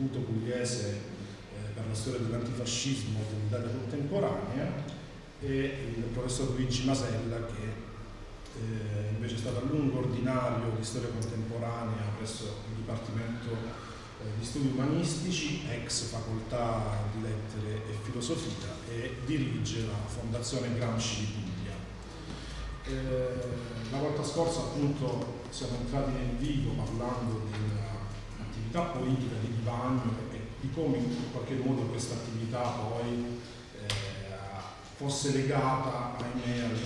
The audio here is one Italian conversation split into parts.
dirige l'Istituto Pugliese eh, per la storia dell'antifascismo dell'Italia contemporanea e il professor Luigi Masella che eh, invece è stato a lungo ordinario di storia contemporanea presso il Dipartimento eh, di Studi Umanistici, ex facoltà di lettere e filosofia e dirige la Fondazione Gramsci di Puglia. Eh, la volta scorsa appunto siamo entrati nel vivo parlando dell'attività politica di Divagno e di come in qualche modo questa attività poi eh, fosse legata, ahimè, al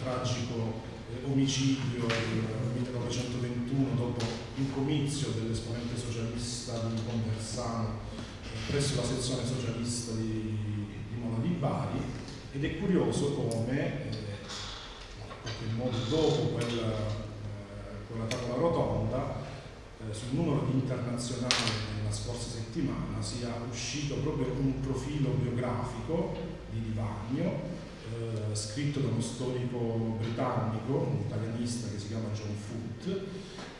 tragico eh, omicidio del 1921 dopo un comizio dell'esponente socialista di Conversano eh, presso la sezione socialista di, di Mola di Bari. Ed è curioso come eh, in qualche modo dopo quel con la tavola rotonda eh, sul numero di internazionali della scorsa settimana sia uscito proprio un profilo biografico di Divagno eh, scritto da uno storico britannico, un italianista che si chiama John Foote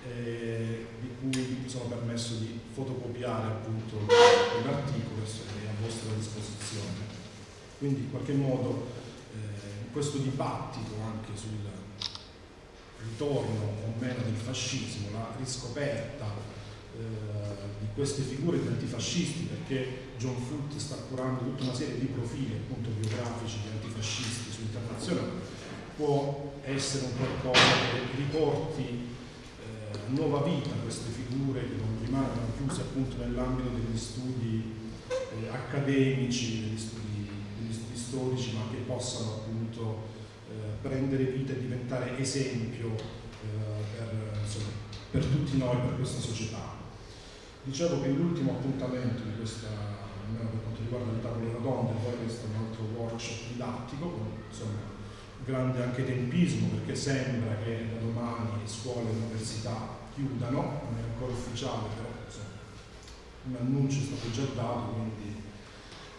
eh, di cui mi sono permesso di fotocopiare appunto l'articolo che è a vostra disposizione. Quindi in qualche modo eh, questo dibattito anche sul ritorno o meno del fascismo, la riscoperta eh, di queste figure di antifascisti, perché John Foote sta curando tutta una serie di profili appunto biografici di antifascisti su internazionale, può essere un qualcosa che riporti eh, nuova vita a queste figure che non rimangono chiuse appunto nell'ambito degli studi eh, accademici, degli studi, degli studi storici, ma che possano prendere vita e diventare esempio eh, per, insomma, per, tutti noi, per questa società. Dicevo che l'ultimo appuntamento di questa, almeno per quanto riguarda le tavole rotonde, poi questo è un altro workshop didattico, con insomma, grande anche tempismo, perché sembra che da domani scuole e università chiudano, non è ancora ufficiale, però insomma, un annuncio è stato già dato, quindi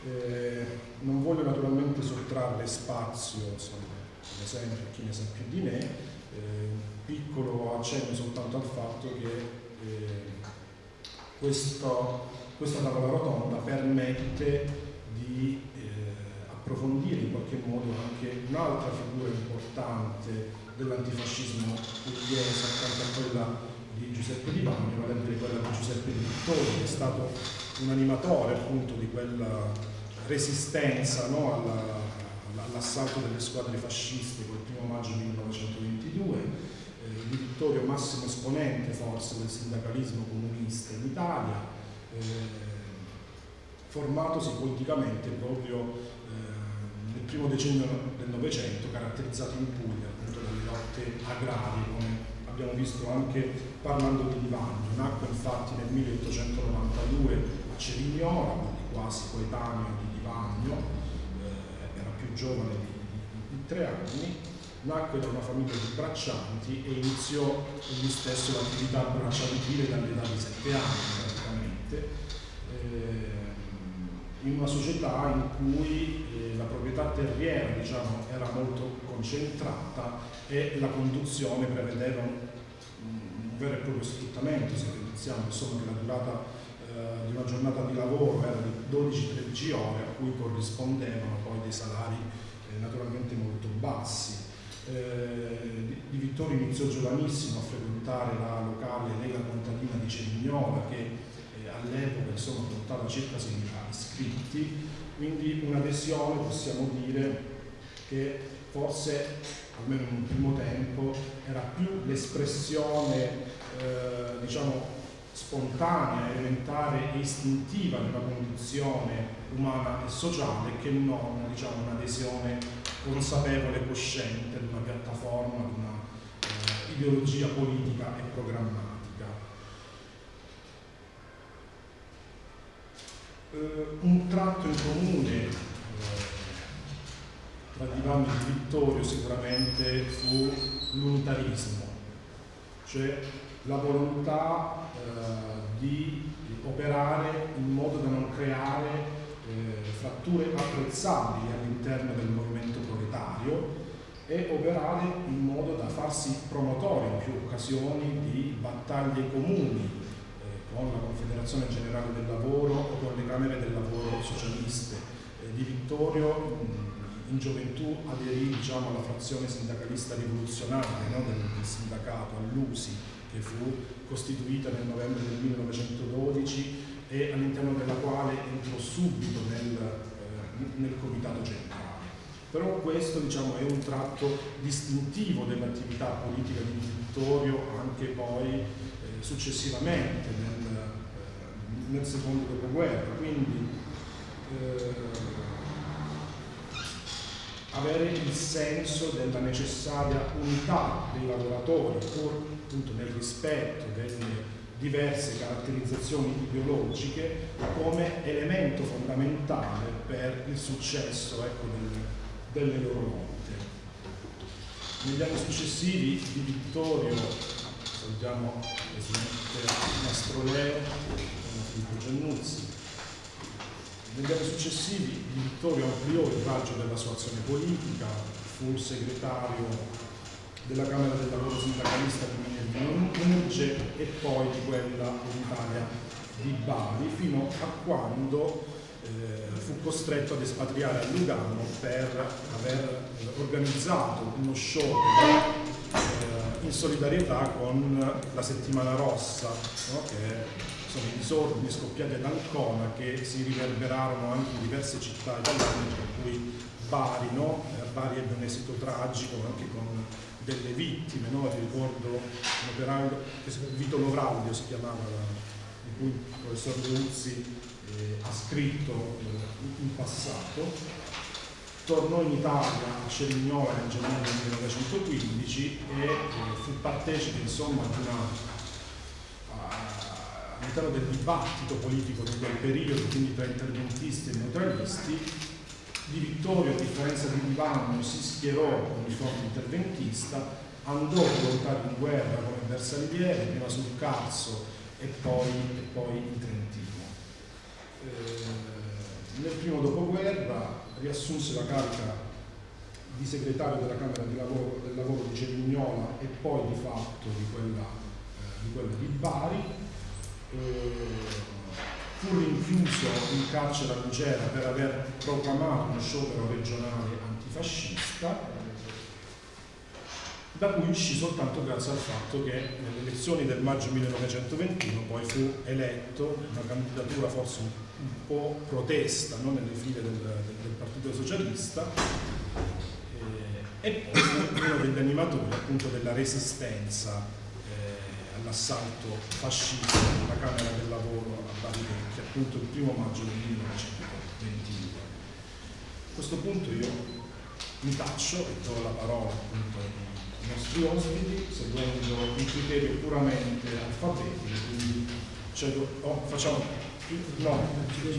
eh, non voglio naturalmente sottrarre spazio insomma, come sempre chi ne sa più di me, eh, piccolo accenno soltanto al fatto che eh, questo, questa tavola rotonda permette di eh, approfondire in qualche modo anche un'altra figura importante dell'antifascismo pugliese accanto a quella di Giuseppe Di Bagno, vale a dire quella di Giuseppe Di Vittorio, che è stato un animatore appunto di quella resistenza no, alla, all'assalto delle squadre fasciste quel primo maggio 1922, eh, di Vittorio massimo esponente forse del sindacalismo comunista in Italia, eh, formatosi politicamente proprio eh, nel primo decennio del Novecento, caratterizzato in Puglia appunto dalle lotte agrarie, come abbiamo visto anche parlando di Divagno. Nacque infatti nel 1892 a Cerignola, quindi quasi coetaneo di Divagno, più giovane di, di, tre anni, nacque da una famiglia di braccianti e iniziò egli stesso l'attività bracciantile dall'età di sette anni praticamente, eh, in una società in cui eh, la proprietà terriera diciamo, era molto concentrata e la conduzione prevedeva un, un vero e proprio sfruttamento, se pensiamo insomma, che la durata eh, di una giornata di lavoro era di 12-13 ore a cui corrispondevano poi dei salari eh, naturalmente molto bassi. Eh, di Vittorio iniziò giovanissimo a frequentare la locale Lega Contadina di Cerignola che all'epoca insomma portava circa 6.000 iscritti, quindi un'adesione possiamo dire che forse almeno in un primo tempo era più l'espressione eh, diciamo spontanea, elementare e istintiva una condizione umana e sociale che non diciamo, un'adesione consapevole e cosciente di una piattaforma, di una eh, ideologia politica e programmatica. Eh, un tratto in comune eh, tra Divano e Vittorio sicuramente fu l'unitarismo, cioè la volontà eh, di operare in modo da non creare eh, fratture apprezzabili all'interno del movimento proletario e operare in modo da farsi promotore in più occasioni di battaglie comuni eh, con la Confederazione Generale del Lavoro o con le Camere del Lavoro socialiste. Eh, di Vittorio mh, in gioventù aderì diciamo, alla frazione sindacalista rivoluzionaria no, del, del sindacato, all'USI, che fu costituita nel novembre del 1912 e all'interno della quale entrò subito nel, eh, nel comitato centrale. Però questo diciamo, è un tratto distintivo dell'attività politica di Vittorio anche poi eh, successivamente nel, eh, nel, secondo dopoguerra. Quindi eh, avere il senso della necessaria unità dei lavoratori, pur appunto nel rispetto delle diverse caratterizzazioni ideologiche, come elemento fondamentale per il successo ecco, del, delle loro lotte. Negli anni successivi di Vittorio, salutiamo presidente Mastroleo, Filippo Giannuzzi, negli anni successivi Vittorio ampliò il raggio della sua azione politica, fu segretario della Camera del Lavoro Sindacalista di Minerge e poi di quella unitaria di Bari, fino a quando eh, fu costretto ad espatriare a Lugano per aver organizzato uno sciopero eh, in solidarietà con la Settimana Rossa, no? che sono i disordini scoppiati ad Ancona che si riverberarono anche in diverse città italiane, tra cui Bari, no? Eh, Bari ebbe un esito tragico anche con delle vittime, no? ricordo un operaio, Vito Lovraudio si chiamava, di cui il professor Leuzzi eh, ha scritto eh, in passato, tornò in Italia a Cerignola nel gennaio del 1915 e eh, fu partecipe insomma di una all'interno del dibattito politico di quel periodo, quindi tra interventisti e neutralisti, Di Vittorio, a differenza di Divano, si schierò con il fronte interventista, andò a volontari in guerra come bersagliere, prima sul Carso e poi, e poi in Trentino. Eh, nel primo dopoguerra riassunse la carica di segretario della Camera di lavoro, del lavoro di Cerignola e poi di fatto di quella, eh, di, quella di Bari fu rinchiuso in carcere a Lucera per aver proclamato uno sciopero regionale antifascista da cui uscì soltanto grazie al fatto che nelle elezioni del maggio 1921 poi fu eletto una candidatura forse un, un po' protesta no? nelle file del, del, del Partito Socialista eh, e poi fu uno degli animatori appunto della resistenza all'assalto fascista della Camera del Lavoro a Bari Vecchia, appunto il primo maggio del 1922. A questo punto io mi taccio e do la parola appunto ai nostri ospiti, seguendo un criterio puramente alfabetico, quindi cedo, oh, facciamo no,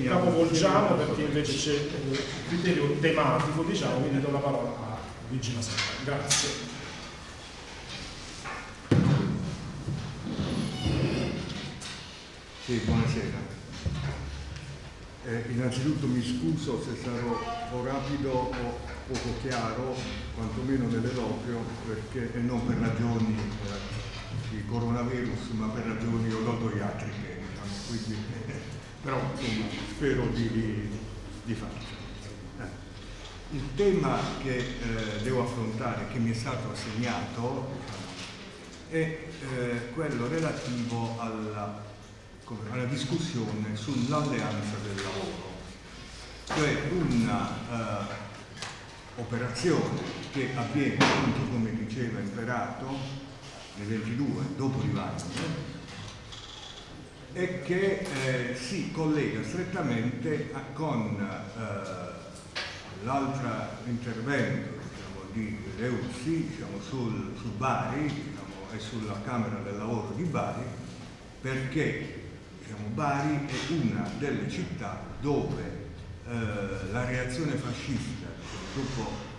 capovolgiamo perché invece c'è il criterio tematico, diciamo, quindi do la parola a Luigi Mascara. Grazie. Sì, buonasera. Eh, innanzitutto mi scuso se sarò o rapido o poco chiaro, quantomeno nell'eloquio, perché, e non per ragioni eh, di coronavirus, ma per ragioni odontoiatriche, diciamo, quindi, però insomma, spero di, di, di farcela. Eh, il tema che eh, devo affrontare, che mi è stato assegnato, è eh, quello relativo alla alla discussione sull'alleanza del lavoro, cioè un'operazione uh, che avviene, appunto come diceva Imperato, nel 22, dopo Rivagno, e che eh, si collega strettamente a, con eh, l'altro intervento diciamo, di Leuzzi diciamo, sul, su Bari diciamo, e sulla Camera del Lavoro di Bari perché diciamo, Bari è una delle città dove eh, la reazione fascista dopo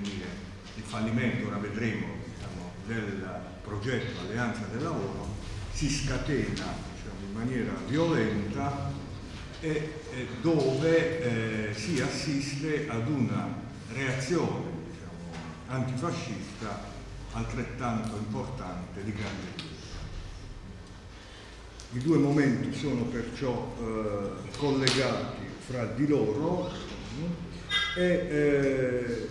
dire, il fallimento, ora vedremo, diciamo, del progetto Alleanza del Lavoro si scatena diciamo, in maniera violenta e, e dove eh, si assiste ad una reazione diciamo, antifascista altrettanto importante di grande. I due momenti sono perciò eh, collegati fra di loro e eh,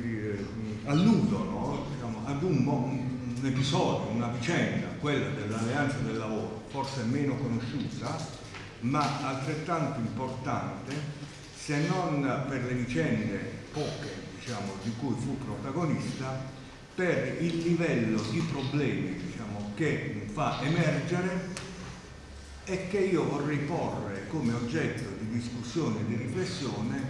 dire, alludono diciamo, ad un, un episodio, una vicenda, quella dell'alleanza del lavoro, forse meno conosciuta, ma altrettanto importante, se non per le vicende poche diciamo, di cui fu protagonista, per il livello di problemi diciamo, che fa emergere e che io vorrei porre come oggetto di discussione e di riflessione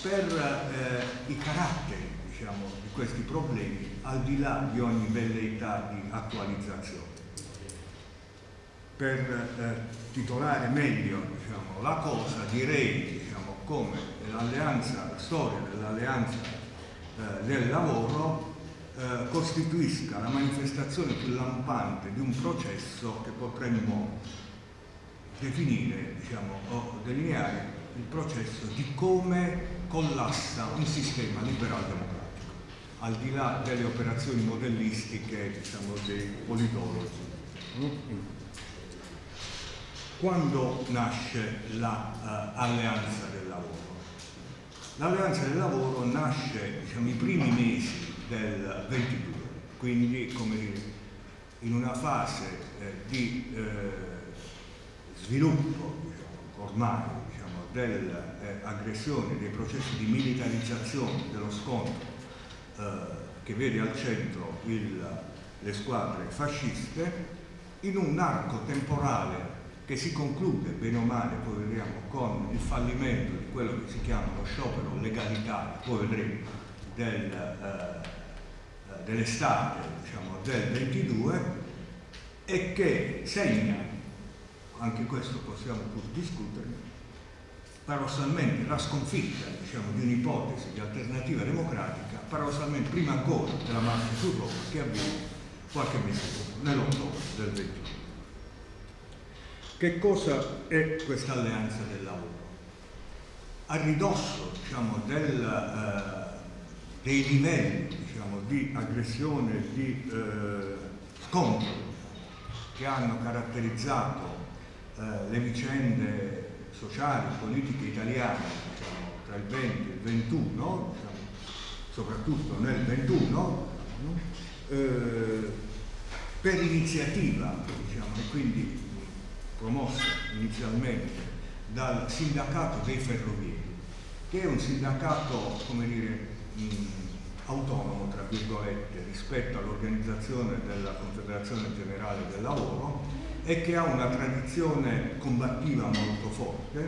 per eh, i caratteri diciamo, di questi problemi al di là di ogni velleità di attualizzazione. Per eh, titolare meglio diciamo, la cosa direi diciamo, come l'alleanza, la storia dell'alleanza eh, del lavoro eh, costituisca la manifestazione più lampante di un processo che potremmo definire diciamo, o delineare il processo di come collassa un sistema liberal democratico al di là delle operazioni modellistiche diciamo, dei politologi. Quando nasce l'alleanza uh, del lavoro? L'alleanza del lavoro nasce diciamo, i primi mesi del 22, quindi dire, in una fase eh, di eh, sviluppo diciamo, ormai diciamo, dell'aggressione, dei processi di militarizzazione dello scontro eh, che vede al centro il, le squadre fasciste in un arco temporale che si conclude bene o male, poi vedremo, con il fallimento di quello che si chiama lo sciopero legalità, poi vedremo, del, eh, dell'estate diciamo, del 22 e che segna, anche questo possiamo pur discutere, paradossalmente la sconfitta diciamo, di un'ipotesi di alternativa democratica, paradossalmente prima ancora della marcia su Roma che avviene qualche mese dopo, nell'ottobre del 21. Che cosa è questa alleanza del lavoro? A ridosso diciamo, del, eh, dei livelli diciamo, di aggressione di eh, scontro che hanno caratterizzato eh, le vicende sociali, politiche italiane diciamo, tra il 20 e il 21, diciamo, soprattutto nel 21, eh, per iniziativa diciamo, e quindi promossa inizialmente dal sindacato dei ferrovieri, che è un sindacato, come dire, mh, autonomo, tra virgolette, rispetto all'organizzazione della Confederazione Generale del Lavoro, e che ha una tradizione combattiva molto forte,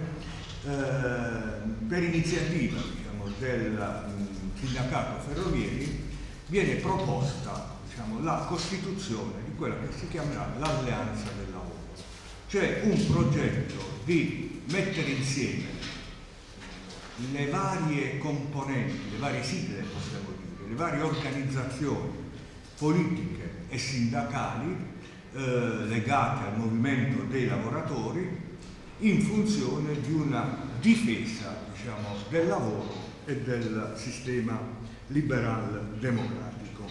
eh, per iniziativa diciamo, del mh, sindacato ferrovieri viene proposta diciamo, la costituzione di quella che si chiamerà l'alleanza del lavoro, cioè un progetto di mettere insieme le varie componenti, le varie sigle possiamo le varie organizzazioni politiche e sindacali eh, legate al movimento dei lavoratori in funzione di una difesa diciamo, del lavoro e del sistema liberal democratico.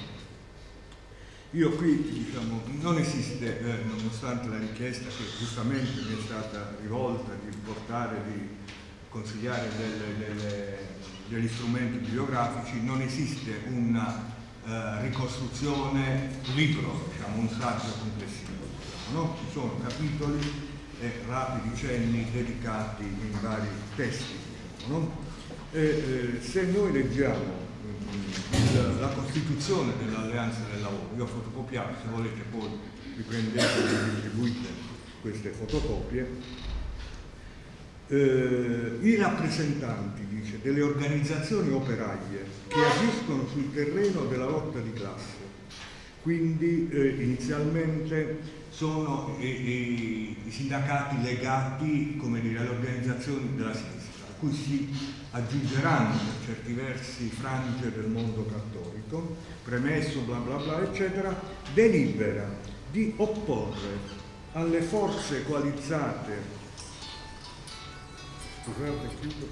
Io qui diciamo, non esiste, eh, nonostante la richiesta che giustamente mi è stata rivolta di portare, di consigliare delle, delle, degli strumenti bibliografici, non esiste una eh, ricostruzione, libro, diciamo, un saggio complessivo. no? Ci sono capitoli e rapidi cenni dedicati in vari testi. No? E, eh, se noi leggiamo mm, la Costituzione dell'Alleanza del Lavoro, io ho fotocopiato, se volete poi riprendete e distribuite queste fotocopie, eh, i rappresentanti, dice, delle organizzazioni operaie che agiscono sul terreno della lotta di classe, quindi eh, inizialmente sono i, i, i sindacati legati dire, alle organizzazioni della sinistra, a cui si aggiungeranno per certi versi frange del mondo cattolico, premesso bla bla bla eccetera, delibera di opporre alle forze coalizzate, scusate, chiudo,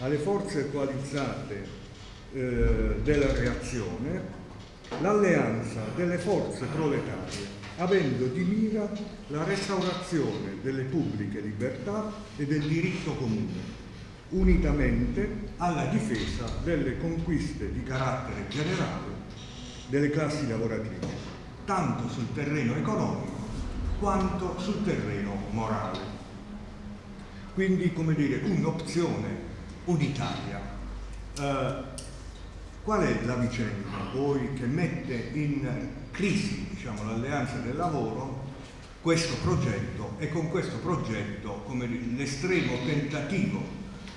alle forze coalizzate eh, della reazione l'alleanza delle forze proletarie avendo di mira la restaurazione delle pubbliche libertà e del diritto comune, unitamente alla difesa delle conquiste di carattere generale delle classi lavoratrici, tanto sul terreno economico quanto sul terreno morale. Quindi, come dire, un'opzione unitaria. Eh, qual è la vicenda poi che mette in crisi diciamo, l'alleanza del lavoro questo progetto e con questo progetto l'estremo tentativo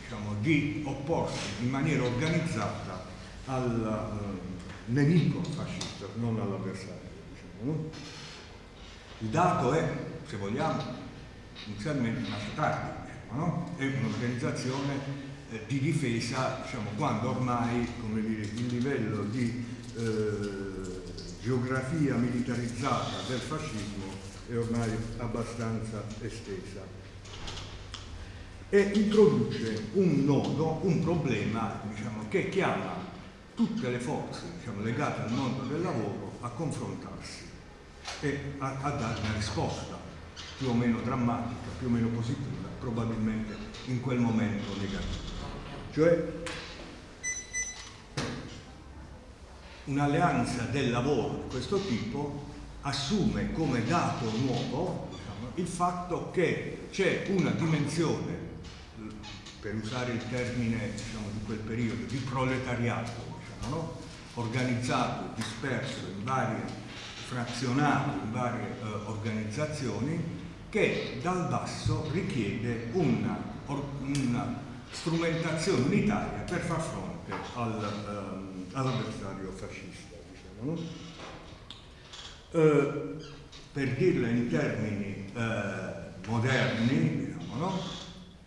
diciamo, di opporsi in maniera organizzata al eh, nemico fascista, non all'avversario. Diciamo, no? Il dato è, se vogliamo, inizialmente nasce tardi, no? è un'organizzazione eh, di difesa diciamo, quando ormai dire, il livello di eh, geografia militarizzata del fascismo è ormai abbastanza estesa e introduce un nodo, un problema diciamo, che chiama tutte le forze diciamo, legate al mondo del lavoro a confrontarsi e a, a dare una risposta più o meno drammatica, più o meno positiva, probabilmente in quel momento negativa. Cioè un'alleanza del lavoro di questo tipo assume come dato nuovo diciamo, il fatto che c'è una dimensione, per usare il termine diciamo, di quel periodo, di proletariato, diciamo, no? organizzato, disperso in varie frazionati, in varie eh, organizzazioni, che dal basso richiede una, una strumentazione unitaria per far fronte al, eh, all'avversario fascista. Diciamo, no? eh, per dirla in termini eh, moderni, diciamo, no?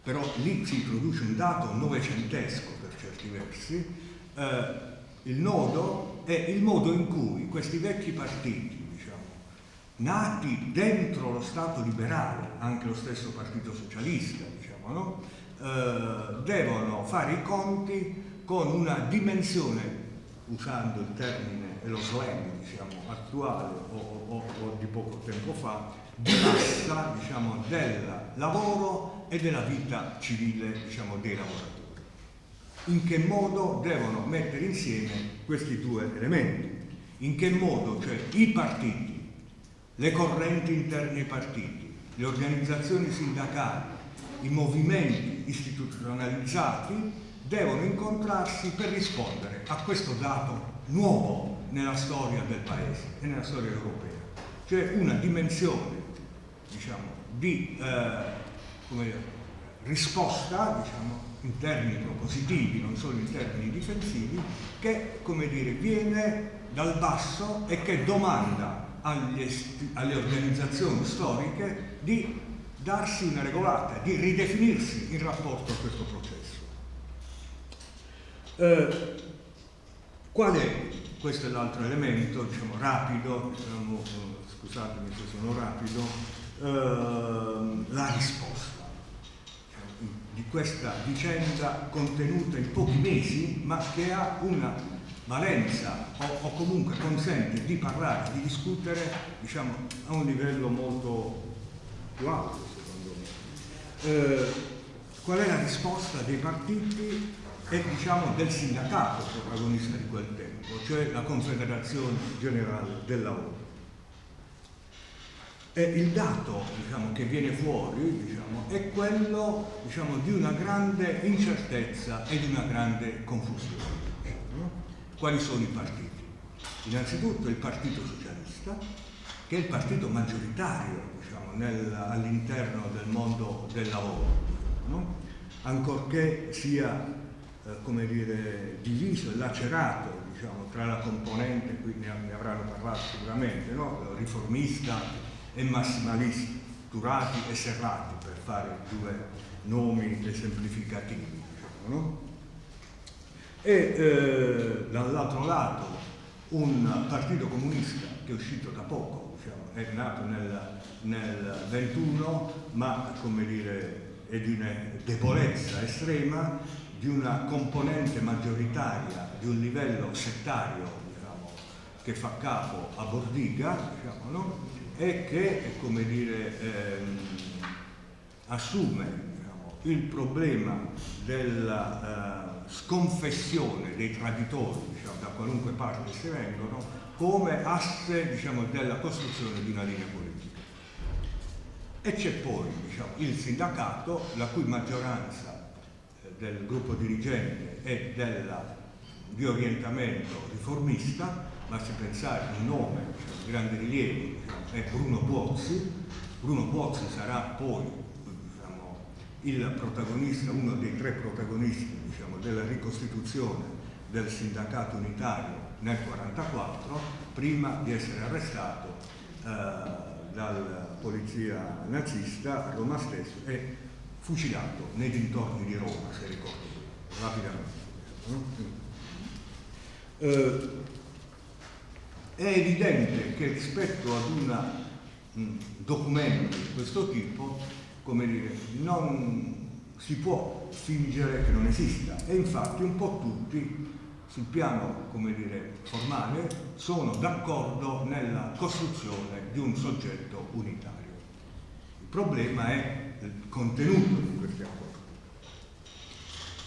però lì si introduce un dato novecentesco per certi versi, eh, il nodo è il modo in cui questi vecchi partiti, nati dentro lo Stato liberale, anche lo stesso Partito Socialista, diciamo, no? eh, devono fare i conti con una dimensione usando il termine e lo slang diciamo, attuale o, o, o, di poco tempo fa, di massa diciamo, del lavoro e della vita civile diciamo, dei lavoratori. In che modo devono mettere insieme questi due elementi? In che modo, cioè i partiti, le correnti interne ai partiti, le organizzazioni sindacali, i movimenti istituzionalizzati devono incontrarsi per rispondere a questo dato nuovo nella storia del Paese e nella storia europea, cioè una dimensione diciamo, di eh, dire, risposta diciamo, in termini propositivi, non solo in termini difensivi, che dire, viene dal basso e che domanda agli, alle organizzazioni storiche di darsi una regolata, di ridefinirsi in rapporto a questo processo. Eh, qual è, questo è l'altro elemento, diciamo rapido, diciamo, scusatemi se sono rapido, eh, la risposta diciamo, di questa vicenda contenuta in pochi mesi ma che ha una valenza o, o, comunque consente di parlare, di discutere diciamo, a un livello molto più alto secondo me. Eh, qual è la risposta dei partiti e diciamo del sindacato protagonista di quel tempo, cioè la Confederazione Generale del Lavoro. E il dato diciamo, che viene fuori diciamo, è quello diciamo, di una grande incertezza e di una grande confusione. Quali sono i partiti? Innanzitutto il Partito Socialista, che è il partito maggioritario diciamo, all'interno del mondo del lavoro, no? ancorché sia eh, dire, diviso e lacerato diciamo, tra la componente, qui ne, ne avranno parlato sicuramente, no? riformista e massimalista, Turati e Serrati, per fare due nomi esemplificativi. Diciamo, no? E eh, dall'altro lato un partito comunista che è uscito da poco, diciamo, è nato nel, nel 21, ma come dire, è di una debolezza estrema, di una componente maggioritaria, di un livello settario diciamo, che fa capo a Bordiga diciamo, no? e che come dire, ehm, assume diciamo, il problema della eh, sconfessione dei traditori diciamo, da qualunque parte si vengono come asse diciamo, della costruzione di una linea politica. E c'è poi diciamo, il sindacato, la cui maggioranza eh, del gruppo dirigente è della, di orientamento riformista, basti pensare un nome diciamo, di grande rilievo diciamo, è Bruno Buozzi. Bruno Buozzi sarà poi diciamo, il protagonista, uno dei tre protagonisti della ricostituzione del sindacato unitario nel 1944, prima di essere arrestato eh, dalla polizia nazista a Roma stesso e fucilato nei dintorni di Roma, se ricordo rapidamente. Eh, è evidente che rispetto ad un documento di questo tipo, come dire, non si può fingere che non esista e infatti un po' tutti sul piano dire, formale sono d'accordo nella costruzione di un soggetto unitario. Il problema è il contenuto di questi accordi.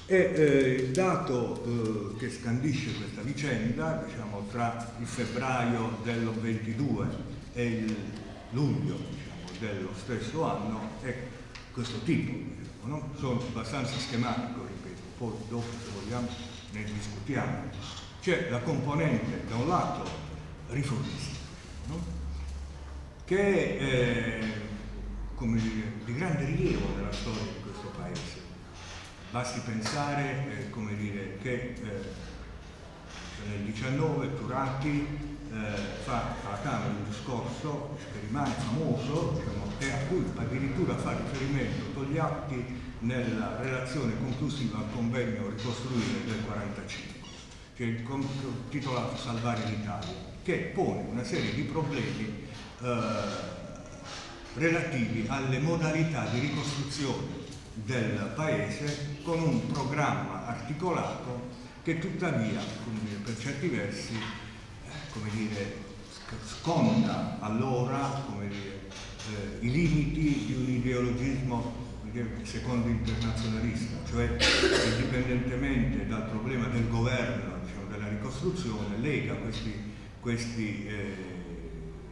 E eh, il dato eh, che scandisce questa vicenda, diciamo, tra il febbraio del 22 e il luglio diciamo, dello stesso anno è questo tipo, diciamo, no? sono abbastanza schematico, ripeto, poi dopo se vogliamo ne discutiamo, c'è la componente da un lato riformista, no? che è eh, come dire, di grande rilievo nella storia di questo paese. Basti pensare eh, come dire, che eh, nel 19 Turati fa alla Camera un discorso che rimane famoso diciamo, e a cui addirittura fa riferimento Togliatti nella relazione conclusiva al convegno Ricostruire del 45, che è titolato Salvare l'Italia, che pone una serie di problemi eh, relativi alle modalità di ricostruzione del Paese con un programma articolato che tuttavia, per certi versi, eh, come dire, sconta allora dire, eh, i limiti di un ideologismo secondo internazionalista, cioè indipendentemente dal problema del governo, diciamo, della ricostruzione, lega questi, questi eh,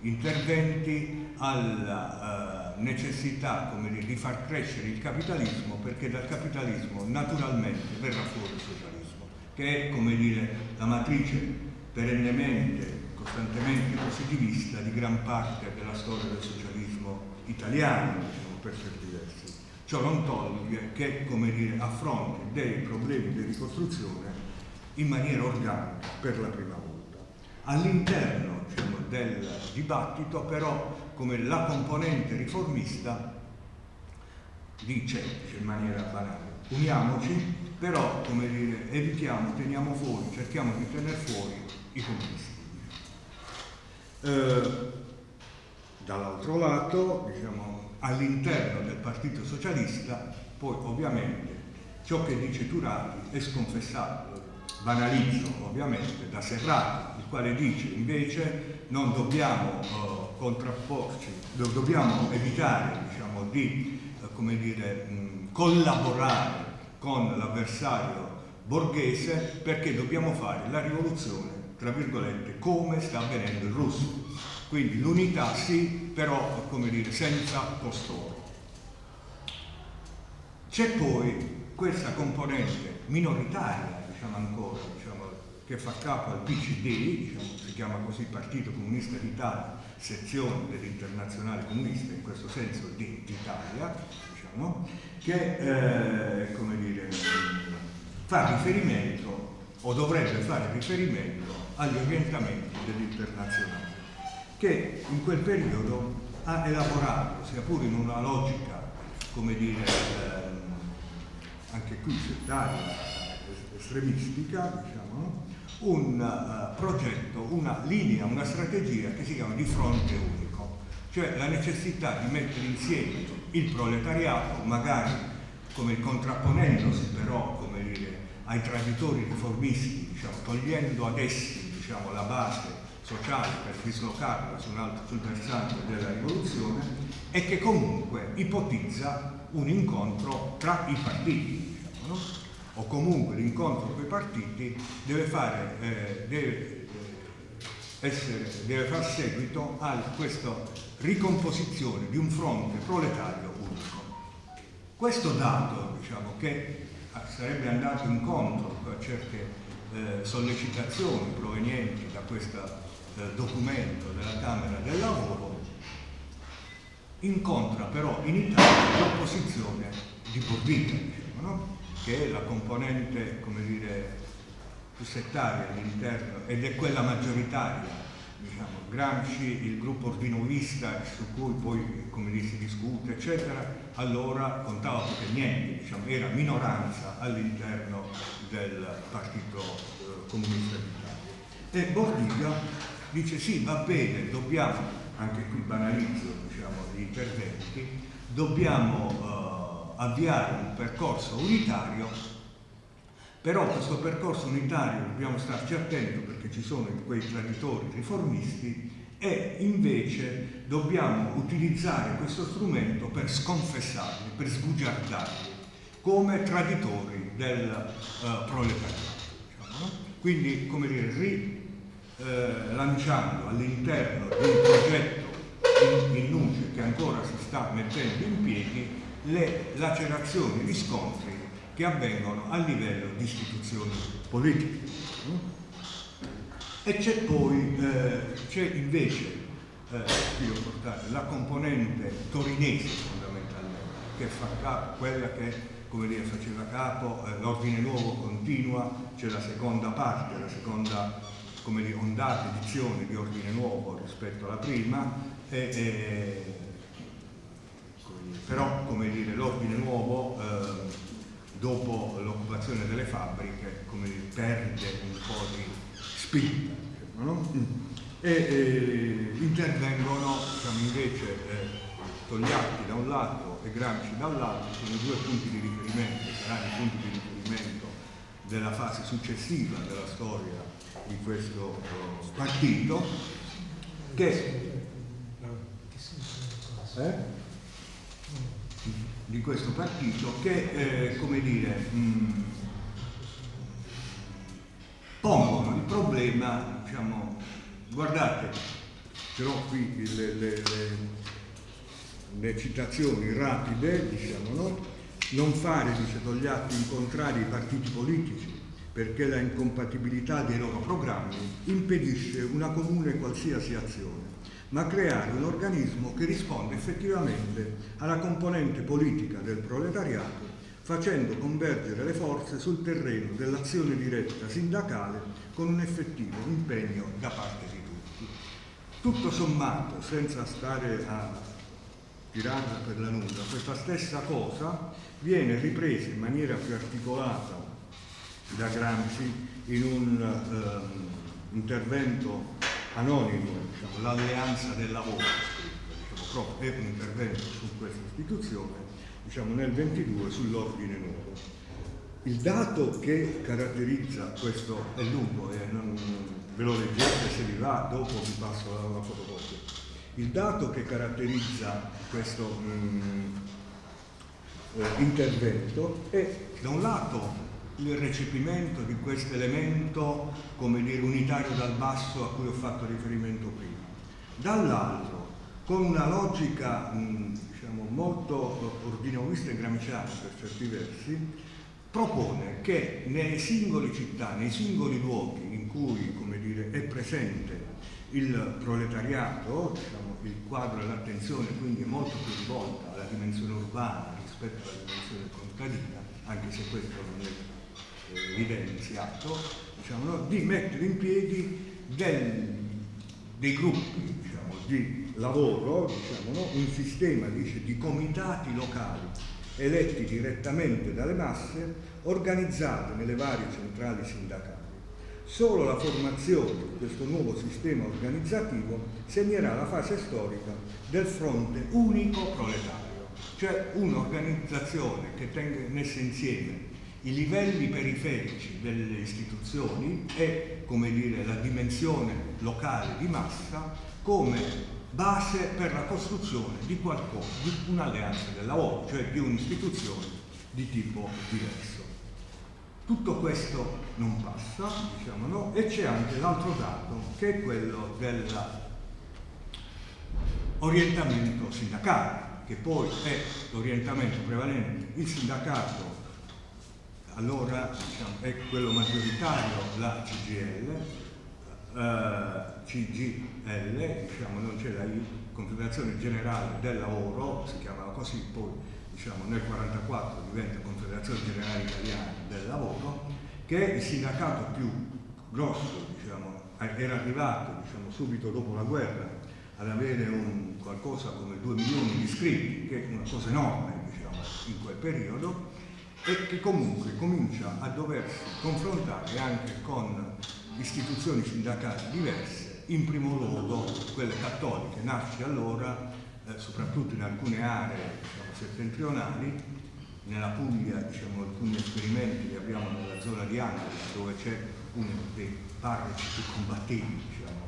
interventi alla uh, necessità dire, di far crescere il capitalismo perché dal capitalismo naturalmente verrà fuori il socialismo, che è come dire, la matrice perennemente, costantemente positivista di gran parte della storia del socialismo italiano, diciamo, per certi versi. Ciò non toglie che, come dire, affronti dei problemi di ricostruzione in maniera organica per la prima volta. All'interno diciamo, del dibattito però come la componente riformista dice, in maniera banale, uniamoci, però come dire, evitiamo, teniamo fuori, cerchiamo di tenere fuori i comunisti. Eh, dall'altro lato, diciamo, all'interno del Partito Socialista, poi ovviamente ciò che dice Turati è sconfessato, banalizzo ovviamente, da Serrati, il quale dice invece non dobbiamo uh, contrapporci, dobbiamo evitare diciamo, di uh, dire, mh, collaborare con l'avversario borghese perché dobbiamo fare la rivoluzione, tra virgolette, come sta avvenendo in Russia Quindi l'unità sì, però come dire, senza costoro. C'è poi questa componente minoritaria, diciamo ancora, diciamo, che fa capo al PCD, diciamo, si chiama così Partito Comunista d'Italia, sezione dell'Internazionale Comunista, in questo senso di Italia, diciamo, che eh, dire, fa riferimento o dovrebbe fare riferimento agli orientamenti dell'internazionale, che in quel periodo ha elaborato, sia pure in una logica, come dire, eh, anche qui settaria, estremistica, diciamo, un uh, progetto, una linea, una strategia che si chiama di fronte unico, cioè la necessità di mettere insieme il proletariato, magari come contrapponendosi però come dire, ai traditori riformisti, diciamo, togliendo ad essi diciamo, la base sociale per dislocarla su altro, sul versante della rivoluzione e che comunque ipotizza un incontro tra i partiti. Diciamo, no? o comunque l'incontro con i partiti deve, fare, eh, deve, eh, essere, deve far seguito a questa ricomposizione di un fronte proletario unico. Questo dato, diciamo, che sarebbe andato incontro a certe eh, sollecitazioni provenienti da questo eh, documento della Camera del Lavoro, incontra però in Italia l'opposizione di Borbita, no? che è la componente come dire, più settaria all'interno ed è quella maggioritaria diciamo, Gramsci, il gruppo ordinovista su cui poi come dire, si discute eccetera allora contava poco e niente diciamo, era minoranza all'interno del partito eh, comunista d'Italia. E Bordiga dice sì va bene dobbiamo anche qui banalizzo diciamo, gli interventi dobbiamo eh, avviare un percorso unitario, però questo percorso unitario dobbiamo starci attenti perché ci sono quei traditori riformisti e invece dobbiamo utilizzare questo strumento per sconfessarli, per sbugiardarli come traditori del uh, proletariato. Diciamo, no? Quindi, come dire, rilanciando eh, all'interno di un progetto in, in luce che ancora si sta mettendo in piedi le lacerazioni, gli scontri che avvengono a livello di istituzioni politiche. E c'è poi, eh, c'è invece, eh, portato, la componente torinese fondamentalmente, che fa capo, quella che come dire, faceva capo, eh, l'ordine nuovo continua, c'è la seconda parte, la seconda come dire, ondata edizione di ordine nuovo rispetto alla prima, e, e però come dire, l'ordine nuovo eh, dopo l'occupazione delle fabbriche come dire, perde un po' di spinta no? e eh, intervengono diciamo, invece eh, Togliatti da un lato e Gramsci dall'altro sono i due punti di riferimento saranno i punti di riferimento della fase successiva della storia di questo uh, partito che eh? Di questo partito che, eh, come dire, mh, mm, pongono il problema, diciamo, guardate, ce l'ho qui le, le, le, le, citazioni rapide, diciamo, no? non fare, dice Togliatti, incontrare i partiti politici perché la incompatibilità dei loro programmi impedisce una comune qualsiasi azione ma creare un organismo che risponde effettivamente alla componente politica del proletariato facendo convergere le forze sul terreno dell'azione diretta sindacale con un effettivo impegno da parte di tutti. Tutto sommato, senza stare a tirarla per la nuda, questa stessa cosa viene ripresa in maniera più articolata da Gramsci in un um, intervento anonimo, diciamo, l'alleanza del lavoro, diciamo, proprio è un intervento su questa istituzione, diciamo, nel 22 sull'ordine nuovo. Il dato che caratterizza questo è lungo e non, ve lo leggete se vi va, dopo vi passo la, la fotocopia. Il dato che caratterizza questo mh, mm, eh, intervento è da un lato il recepimento di questo elemento, come dire, unitario dal basso a cui ho fatto riferimento prima. dall'altro con una logica mh, diciamo, molto ordinoista e gramsciana per certi versi, propone che nelle singole città, nei singoli luoghi in cui dire, è presente il proletariato, diciamo, il quadro dell'attenzione quindi è molto più rivolta alla dimensione urbana rispetto alla dimensione contadina, anche se questo non è evidenziato, diciamo, no? di mettere in piedi del, dei gruppi diciamo, di lavoro, diciamo, no? un sistema dice, di comitati locali eletti direttamente dalle masse, organizzati nelle varie centrali sindacali. Solo la formazione di questo nuovo sistema organizzativo segnerà la fase storica del fronte unico proletario, cioè un'organizzazione che tenesse insieme i livelli periferici delle istituzioni e, come dire, la dimensione locale di massa come base per la costruzione di qualcosa, di un'alleanza del lavoro, cioè di un'istituzione di tipo diverso. Tutto questo non passa, diciamo no, e c'è anche l'altro dato che è quello dell'orientamento sindacale, che poi è l'orientamento prevalente. Il sindacato allora diciamo, è quello maggioritario, la CGL, eh, CGL, diciamo, non c'è la Confederazione Generale del Lavoro, si chiamava così, poi diciamo, nel 1944 diventa Confederazione Generale Italiana del Lavoro, che è il sindacato più grosso, diciamo, era arrivato diciamo, subito dopo la guerra ad avere un, qualcosa come 2 milioni di iscritti, che è una cosa enorme diciamo, in quel periodo, e che comunque comincia a doversi confrontare anche con istituzioni sindacali diverse, in primo luogo quelle cattoliche, nasce allora eh, soprattutto in alcune aree diciamo, settentrionali, nella Puglia diciamo, alcuni esperimenti li abbiamo nella zona di Angela dove c'è uno dei parroci più combattivi diciamo,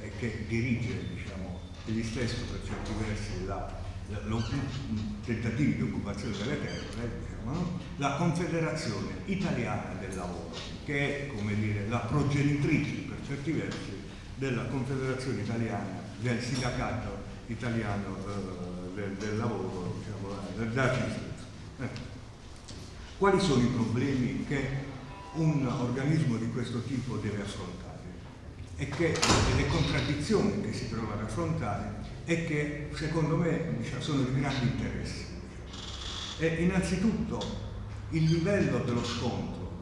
eh, che dirige diciamo, egli stesso per certi versi la, la, lo, tentativi di occupazione delle terre, no? la Confederazione Italiana del Lavoro, che è come dire, la progenitrice per certi versi della Confederazione Italiana del sindacato italiano eh, del, del, lavoro, diciamo, della eh. Quali sono i problemi che un organismo di questo tipo deve affrontare? E che le contraddizioni che si trova ad affrontare e che secondo me diciamo, sono di grande interesse. E innanzitutto il livello dello scontro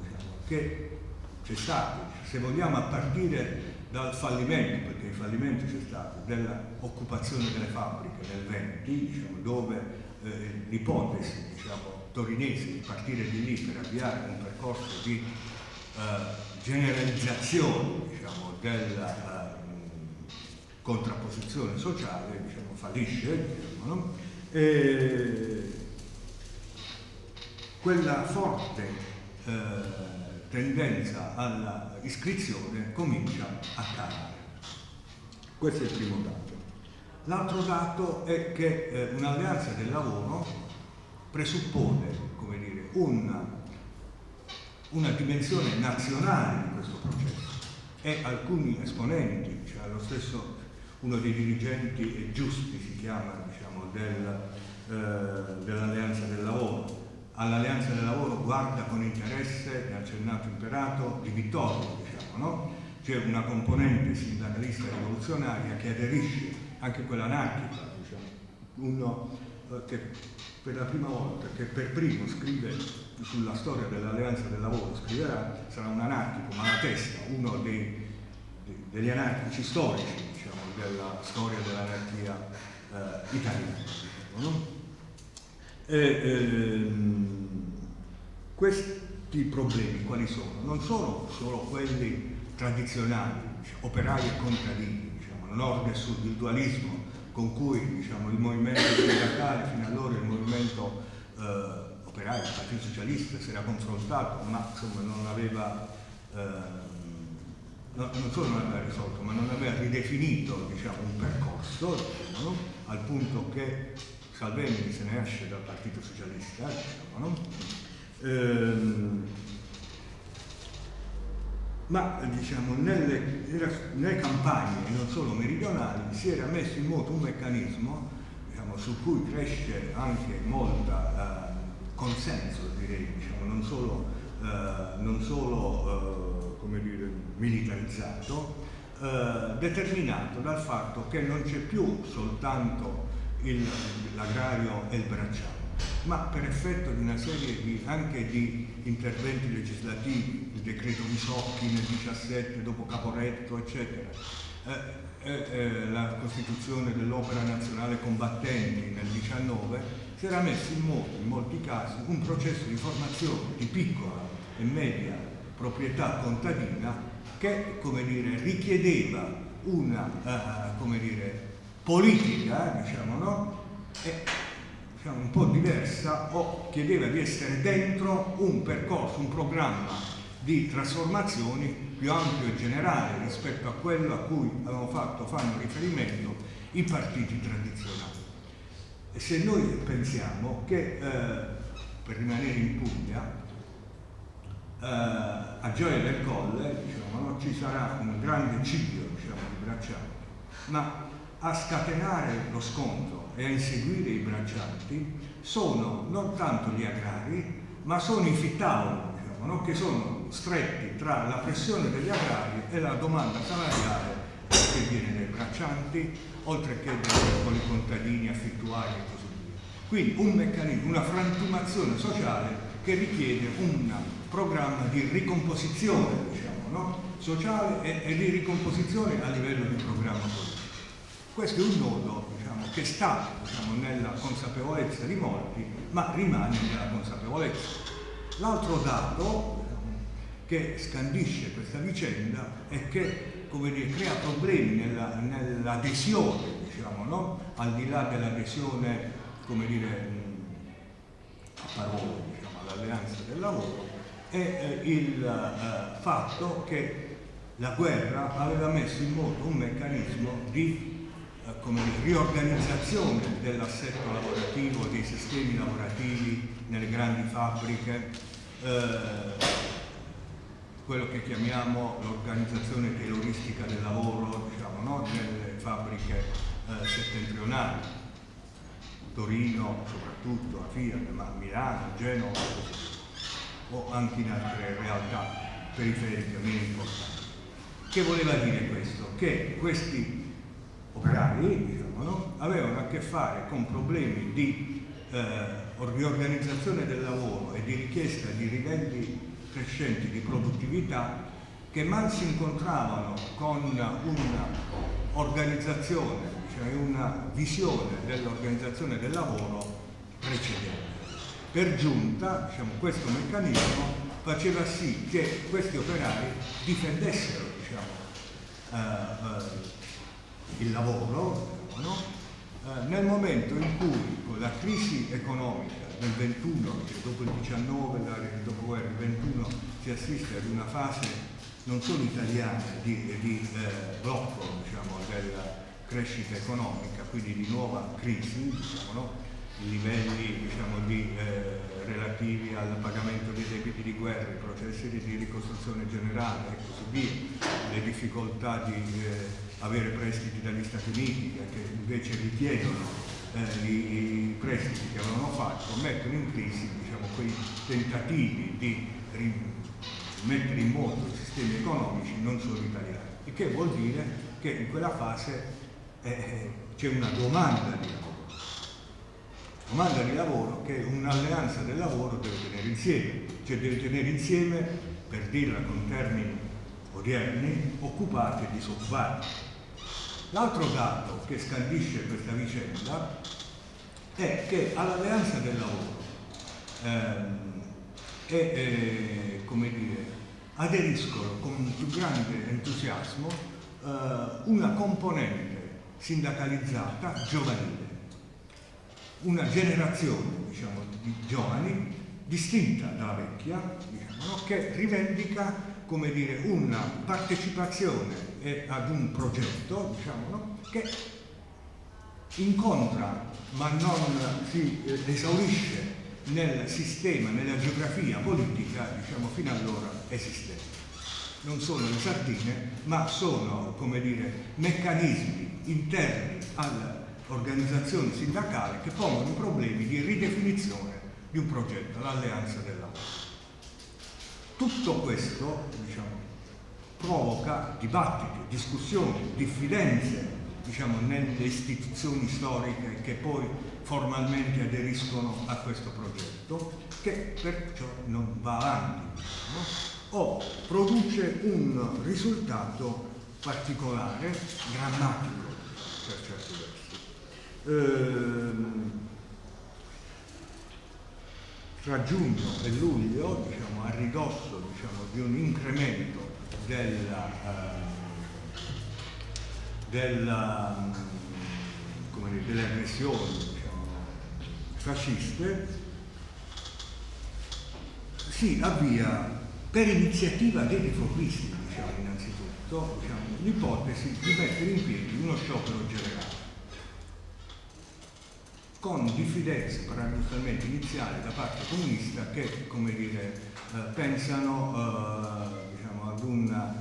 che c'è stato, se vogliamo a partire dal fallimento, perché il fallimento c'è stato, dell'occupazione delle fabbriche nel 20, diciamo, dove eh, l'ipotesi diciamo, torinese di partire di lì per avviare un percorso di eh, generalizzazione diciamo, della eh, contrapposizione sociale diciamo, fallisce. Diciamo, no? Quella forte eh, tendenza alla iscrizione comincia a calare. Questo è il primo dato. L'altro dato è che eh, un'alleanza del lavoro presuppone dire, una, una dimensione nazionale di questo processo e alcuni esponenti, cioè lo stesso uno dei dirigenti giusti si chiama diciamo, del, eh, dell'alleanza del lavoro, all'Alleanza del Lavoro guarda con interesse, ne ha accennato Imperato, di Vittorio, diciamo, no? C'è una componente sindacalista rivoluzionaria che aderisce, anche quella anarchica, diciamo, uno eh, che per la prima volta, che per primo scrive sulla storia dell'Alleanza del Lavoro, scriverà, sarà un anarchico, ma la testa, uno dei, degli anarchici storici, diciamo, della storia dell'anarchia eh, italiana. Diciamo, no? Ehm, questi problemi quali sono? Non sono solo quelli tradizionali, operai e contadini, diciamo, nord e sud, il dualismo con cui diciamo, il movimento sindacale fino allora il movimento eh, operaio, il Partito Socialista si era confrontato, ma insomma non aveva eh, non, solo non aveva risolto, ma non aveva ridefinito diciamo, un percorso, diciamo, al punto che Salvemini se ne esce dal Partito Socialista, diciamo, no? ehm, ma diciamo, nelle, nelle, campagne, non solo meridionali, si era messo in moto un meccanismo diciamo, su cui cresce anche molta eh, consenso, direi, diciamo, non solo, eh, non solo eh, dire, militarizzato, eh, determinato dal fatto che non c'è più soltanto l'agrario e il bracciale, ma per effetto di una serie di, anche di interventi legislativi, il decreto Visocchi nel 17 dopo Caporetto, eccetera, eh, eh, eh, la costituzione dell'opera nazionale combattenti nel 19 si era messo in moto in molti casi un processo di formazione di piccola e media proprietà contadina che dire, richiedeva una come dire, politica diciamo, no? e diciamo, un po' diversa o chiedeva di essere dentro un percorso, un programma di trasformazioni più ampio e generale rispetto a quello a cui avevano fatto, fanno riferimento i partiti tradizionali. E se noi pensiamo che, eh, per rimanere in Puglia, eh, a Gioia del Colle diciamo, no, ci sarà un grande ciglio diciamo, di braccianti, ma a scatenare lo scontro e a inseguire i braccianti sono non tanto gli agrari, ma sono i fittavoli, diciamo, no? che sono stretti tra la pressione degli agrari e la domanda salariale che viene dai braccianti, oltre che dai piccoli contadini affittuari e così via. Quindi un meccanismo, una frantumazione sociale che richiede un programma di ricomposizione diciamo, no? sociale e, e, di ricomposizione a livello di programma politico. Questo è un nodo che sta diciamo, nella consapevolezza di molti, ma rimane nella consapevolezza. L'altro dato che scandisce questa vicenda è che come dire, crea problemi nell'adesione, nell diciamo, no? al di là dell'adesione a parole diciamo, all'alleanza del lavoro, è eh, il eh, fatto che la guerra aveva messo in moto un meccanismo di come riorganizzazione dell'assetto lavorativo, dei sistemi lavorativi nelle grandi fabbriche, eh, quello che chiamiamo l'organizzazione tayloristica del lavoro diciamo, no? nelle fabbriche eh, settentrionali, Torino soprattutto, a Fiat, ma Milano, Genova o anche in altre realtà periferiche meno importanti. Che voleva dire questo? Che questi operai diciamo, no? avevano a che fare con problemi di eh, riorganizzazione del lavoro e di richiesta di livelli crescenti di produttività che mal si incontravano con un'organizzazione, cioè una visione dell'organizzazione del lavoro precedente. Per giunta diciamo, questo meccanismo faceva sì che questi operai difendessero diciamo, eh, eh, il lavoro, no? eh, nel momento in cui con la crisi economica del 21, che dopo il 19, il dopoguerra, il 21 si assiste ad una fase non solo italiana di, di eh, blocco diciamo, della crescita economica, quindi di nuova crisi, diciamo, no? livelli diciamo, di, eh, relativi al pagamento dei debiti di guerra, i processi di ricostruzione generale e così via, le difficoltà di eh, avere prestiti dagli Stati Uniti che invece richiedono eh, i, prestiti che avevano fatto, mettono in crisi diciamo, quei tentativi di mettere in moto i sistemi economici non solo italiani, il che vuol dire che in quella fase eh, c'è una domanda di lavoro domanda di lavoro che un'alleanza del lavoro deve tenere insieme, cioè deve tenere insieme, per dirla con termini odierni, occupati e disoccupati. L'altro dato che scandisce questa vicenda è che all'alleanza del lavoro ehm, e, eh, come dire, aderiscono con più grande entusiasmo eh, una componente sindacalizzata giovanile, una generazione diciamo, di giovani distinta dalla vecchia, diciamo, che rivendica come dire, una partecipazione ad un progetto diciamo, che incontra ma non si eh, esaurisce nel sistema, nella geografia politica diciamo, fino allora esistente. non sono le sardine, ma sono, come dire, meccanismi interni all'organizzazione sindacale che pongono problemi di ridefinizione di un progetto, l'alleanza del lavoro. Tutto questo, diciamo, provoca dibattiti, discussioni, diffidenze diciamo, nelle istituzioni storiche che poi formalmente aderiscono a questo progetto, che perciò non va avanti, no? o produce un risultato particolare, drammatico. Ehm, tra giugno e luglio, diciamo, a ridosso diciamo, di un incremento della, uh, della, um, dire, delle aggressioni diciamo, fasciste, si avvia per iniziativa dei riformisti, diciamo, innanzitutto, diciamo, l'ipotesi di mettere in piedi uno sciopero generale con diffidenze paradossalmente iniziali da parte comunista che, come dire, eh, pensano eh, diciamo, ad un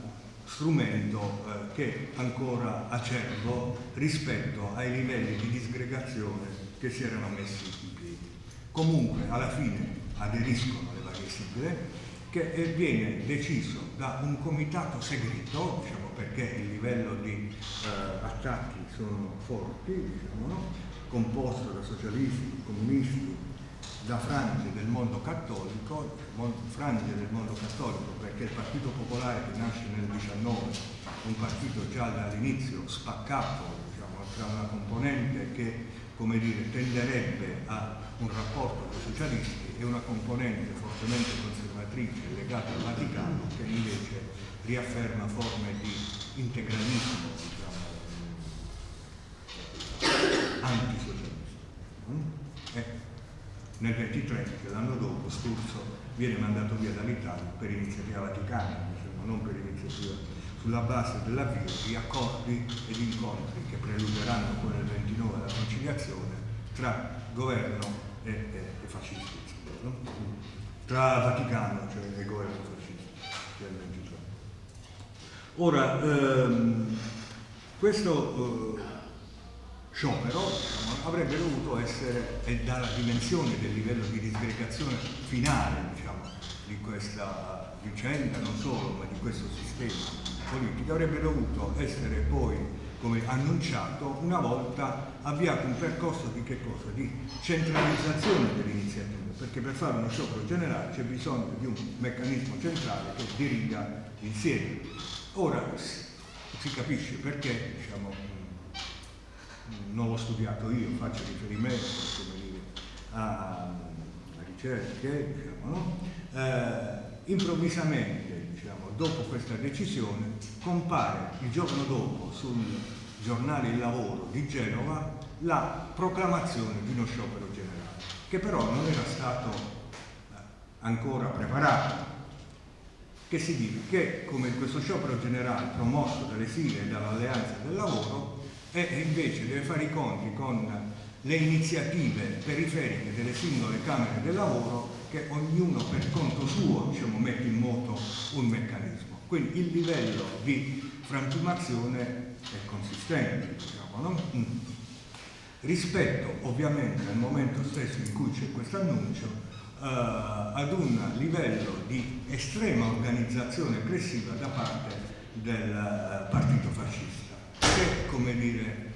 strumento eh, che ancora acerbo rispetto ai livelli di disgregazione che si erano messi in piedi. Comunque alla fine aderiscono le varie sigle che viene deciso da un comitato segreto, diciamo, perché il livello di eh, attacchi sono forti, diciamo, no? Composto da socialisti, comunisti, da frange del mondo cattolico, frange del mondo cattolico perché il Partito Popolare che nasce nel 19, un partito già dall'inizio spaccato diciamo, tra una componente che come dire, tenderebbe a un rapporto con i socialisti e una componente fortemente conservatrice legata al Vaticano che invece riafferma forme di integralismo antisocialista. Mm? Eh, nel 23, che l'anno dopo, Sturzo viene mandato via dall'Italia per iniziativa vaticana, diciamo, non per iniziativa sulla base dell'avvio di accordi ed incontri che preluderanno poi nel 29 la conciliazione tra governo e, e, e fascisti, no? tra Vaticano cioè, e governo fascista del 23. Ora, ehm, questo eh, sciopero diciamo, avrebbe dovuto essere, e dalla dimensione del livello di disgregazione finale diciamo, di questa vicenda, non solo, ma di questo sistema politico, avrebbe dovuto essere poi come annunciato, una volta avviato un percorso di? Di centralizzazione dell'iniziativa, perché per fare uno sciopero generale c'è bisogno di un meccanismo centrale che diriga insieme. Ora si capisce perché diciamo, non l'ho studiato io, faccio riferimento dire, a, a ricerche, diciamo, no? eh, improvvisamente, diciamo, dopo questa decisione, compare il giorno dopo sul giornale Il Lavoro di Genova la proclamazione di uno sciopero generale, che però non era stato eh, ancora preparato, che si dice che come questo sciopero generale promosso dalle sigle e dall'alleanza del lavoro e invece deve fare i conti con le iniziative periferiche delle singole Camere del Lavoro che ognuno per conto suo diciamo, mette in moto un meccanismo. Quindi il livello di frantumazione è consistente, diciamo, no? mm. rispetto ovviamente al momento stesso in cui c'è questo annuncio eh, ad un livello di estrema organizzazione aggressiva da parte del eh, partito fascista che, come dire,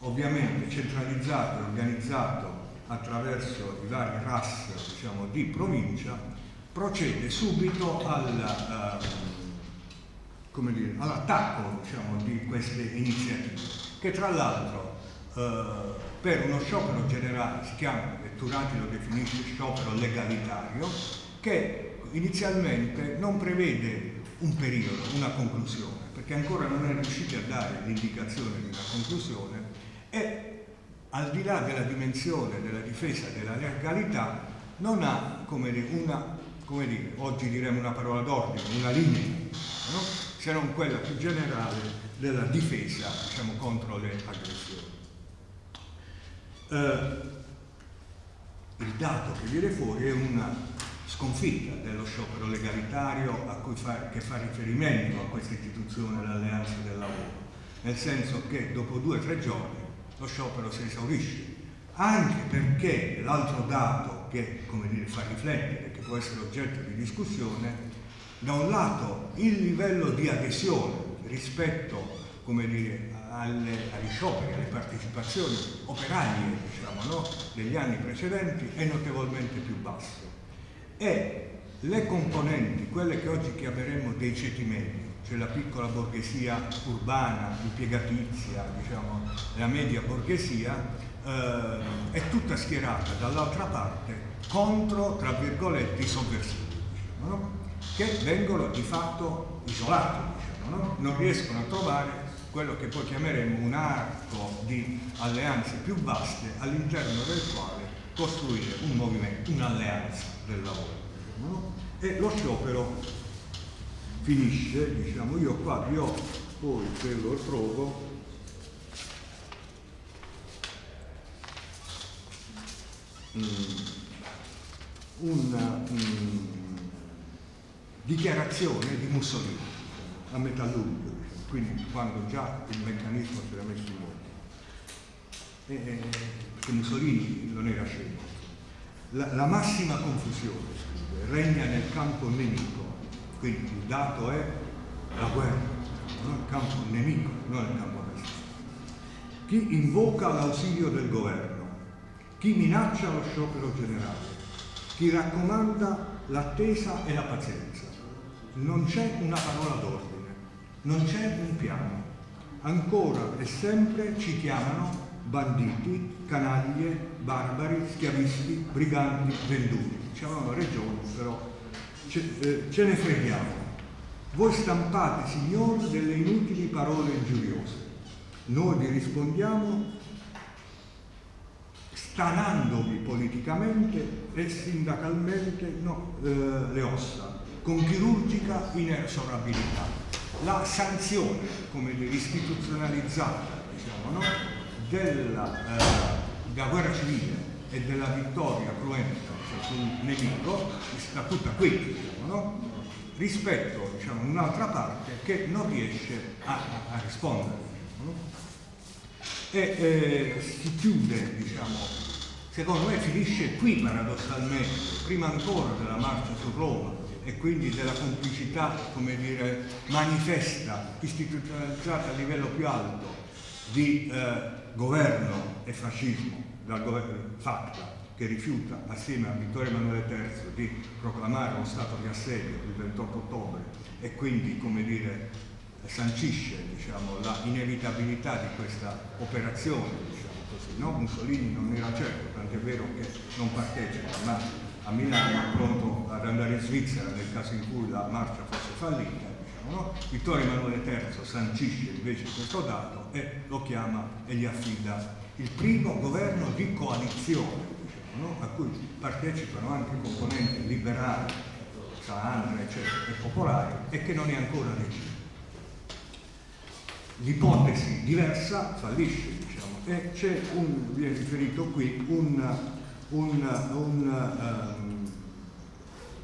ovviamente centralizzato e organizzato attraverso i vari RAS diciamo, di provincia, procede subito al, uh, all'attacco diciamo, di queste iniziative, che tra l'altro uh, per uno sciopero generale si chiama, e Turati lo definisce sciopero legalitario, che inizialmente non prevede un periodo, una conclusione perché ancora non è riuscito a dare l'indicazione di una conclusione e al di là della dimensione della difesa della legalità non ha come dire, una, come dire oggi diremo una parola d'ordine, una linea, no? se non quella più generale della difesa diciamo, contro le aggressioni. Eh, il dato che viene fuori è una sconfitta dello sciopero legalitario a cui fa, che fa riferimento a questa istituzione l'alleanza del lavoro, nel senso che dopo due o tre giorni lo sciopero si esaurisce, anche perché l'altro dato che dire, fa riflettere, che può essere oggetto di discussione, da un lato il livello di adesione rispetto dire, alle, agli scioperi, alle partecipazioni operarie diciamo, no? degli anni precedenti è notevolmente più basso e le componenti, quelle che oggi chiameremo dei ceti medi, cioè la piccola borghesia urbana, impiegatizia, diciamo, la media borghesia, eh, è tutta schierata dall'altra parte contro, tra virgolette, i sovversivi, diciamo, no? che vengono di fatto isolati, diciamo, no? non riescono a trovare quello che poi chiameremo un arco di alleanze più vaste all'interno del quale costruire un movimento, un'alleanza del lavoro. No? E lo sciopero finisce, diciamo, io qua vi ho poi se lo trovo mm, una um, dichiarazione di Mussolini a metà luglio quindi quando già il meccanismo si era messo in moto. E, perché Mussolini non era scemo. La, la massima confusione regna nel campo nemico, quindi il dato è la guerra, non il campo nemico, non il campo nazista. Chi invoca l'ausilio del governo, chi minaccia lo sciopero generale, chi raccomanda l'attesa e la pazienza. Non c'è una parola d'ordine non c'è un piano. Ancora e sempre ci chiamano banditi, canaglie, barbari, schiavisti, briganti, venduti. Diciamo regioni, però ce, eh, ce ne freghiamo. Voi stampate, signori, delle inutili parole ingiuriose. Noi vi rispondiamo stanandovi politicamente e sindacalmente no, eh, le ossa, con chirurgica inesorabilità la sanzione, come istituzionalizzata diciamo, no? Della, eh, della, guerra civile e della vittoria cruenta cioè, sul nemico sta tutta qui, diciamo, no? rispetto diciamo, a un'altra parte che non riesce a, a rispondere. Diciamo, no? E eh, si chiude, diciamo, secondo me finisce qui paradossalmente, prima ancora della marcia su Roma, e quindi della complicità, come dire, manifesta, istituzionalizzata a livello più alto di eh, governo e fascismo dal governo FACTA che rifiuta assieme a Vittorio Emanuele III di proclamare uno stato di assedio il 28 ottobre e quindi come dire, sancisce diciamo, la inevitabilità di questa operazione diciamo così, no? Mussolini non era certo, tant'è vero che non partecipa, ma a Milano pronto ad andare in Svizzera nel caso in cui la marcia fosse fallita. No? Vittorio Emanuele III sancisce invece questo dato e lo chiama e gli affida il primo governo di coalizione diciamo, no? a cui partecipano anche componenti liberali, Saandra eccetera, e popolari e che non è ancora regime. L'ipotesi diversa fallisce diciamo, e c'è un, viene riferito qui, un una un, um,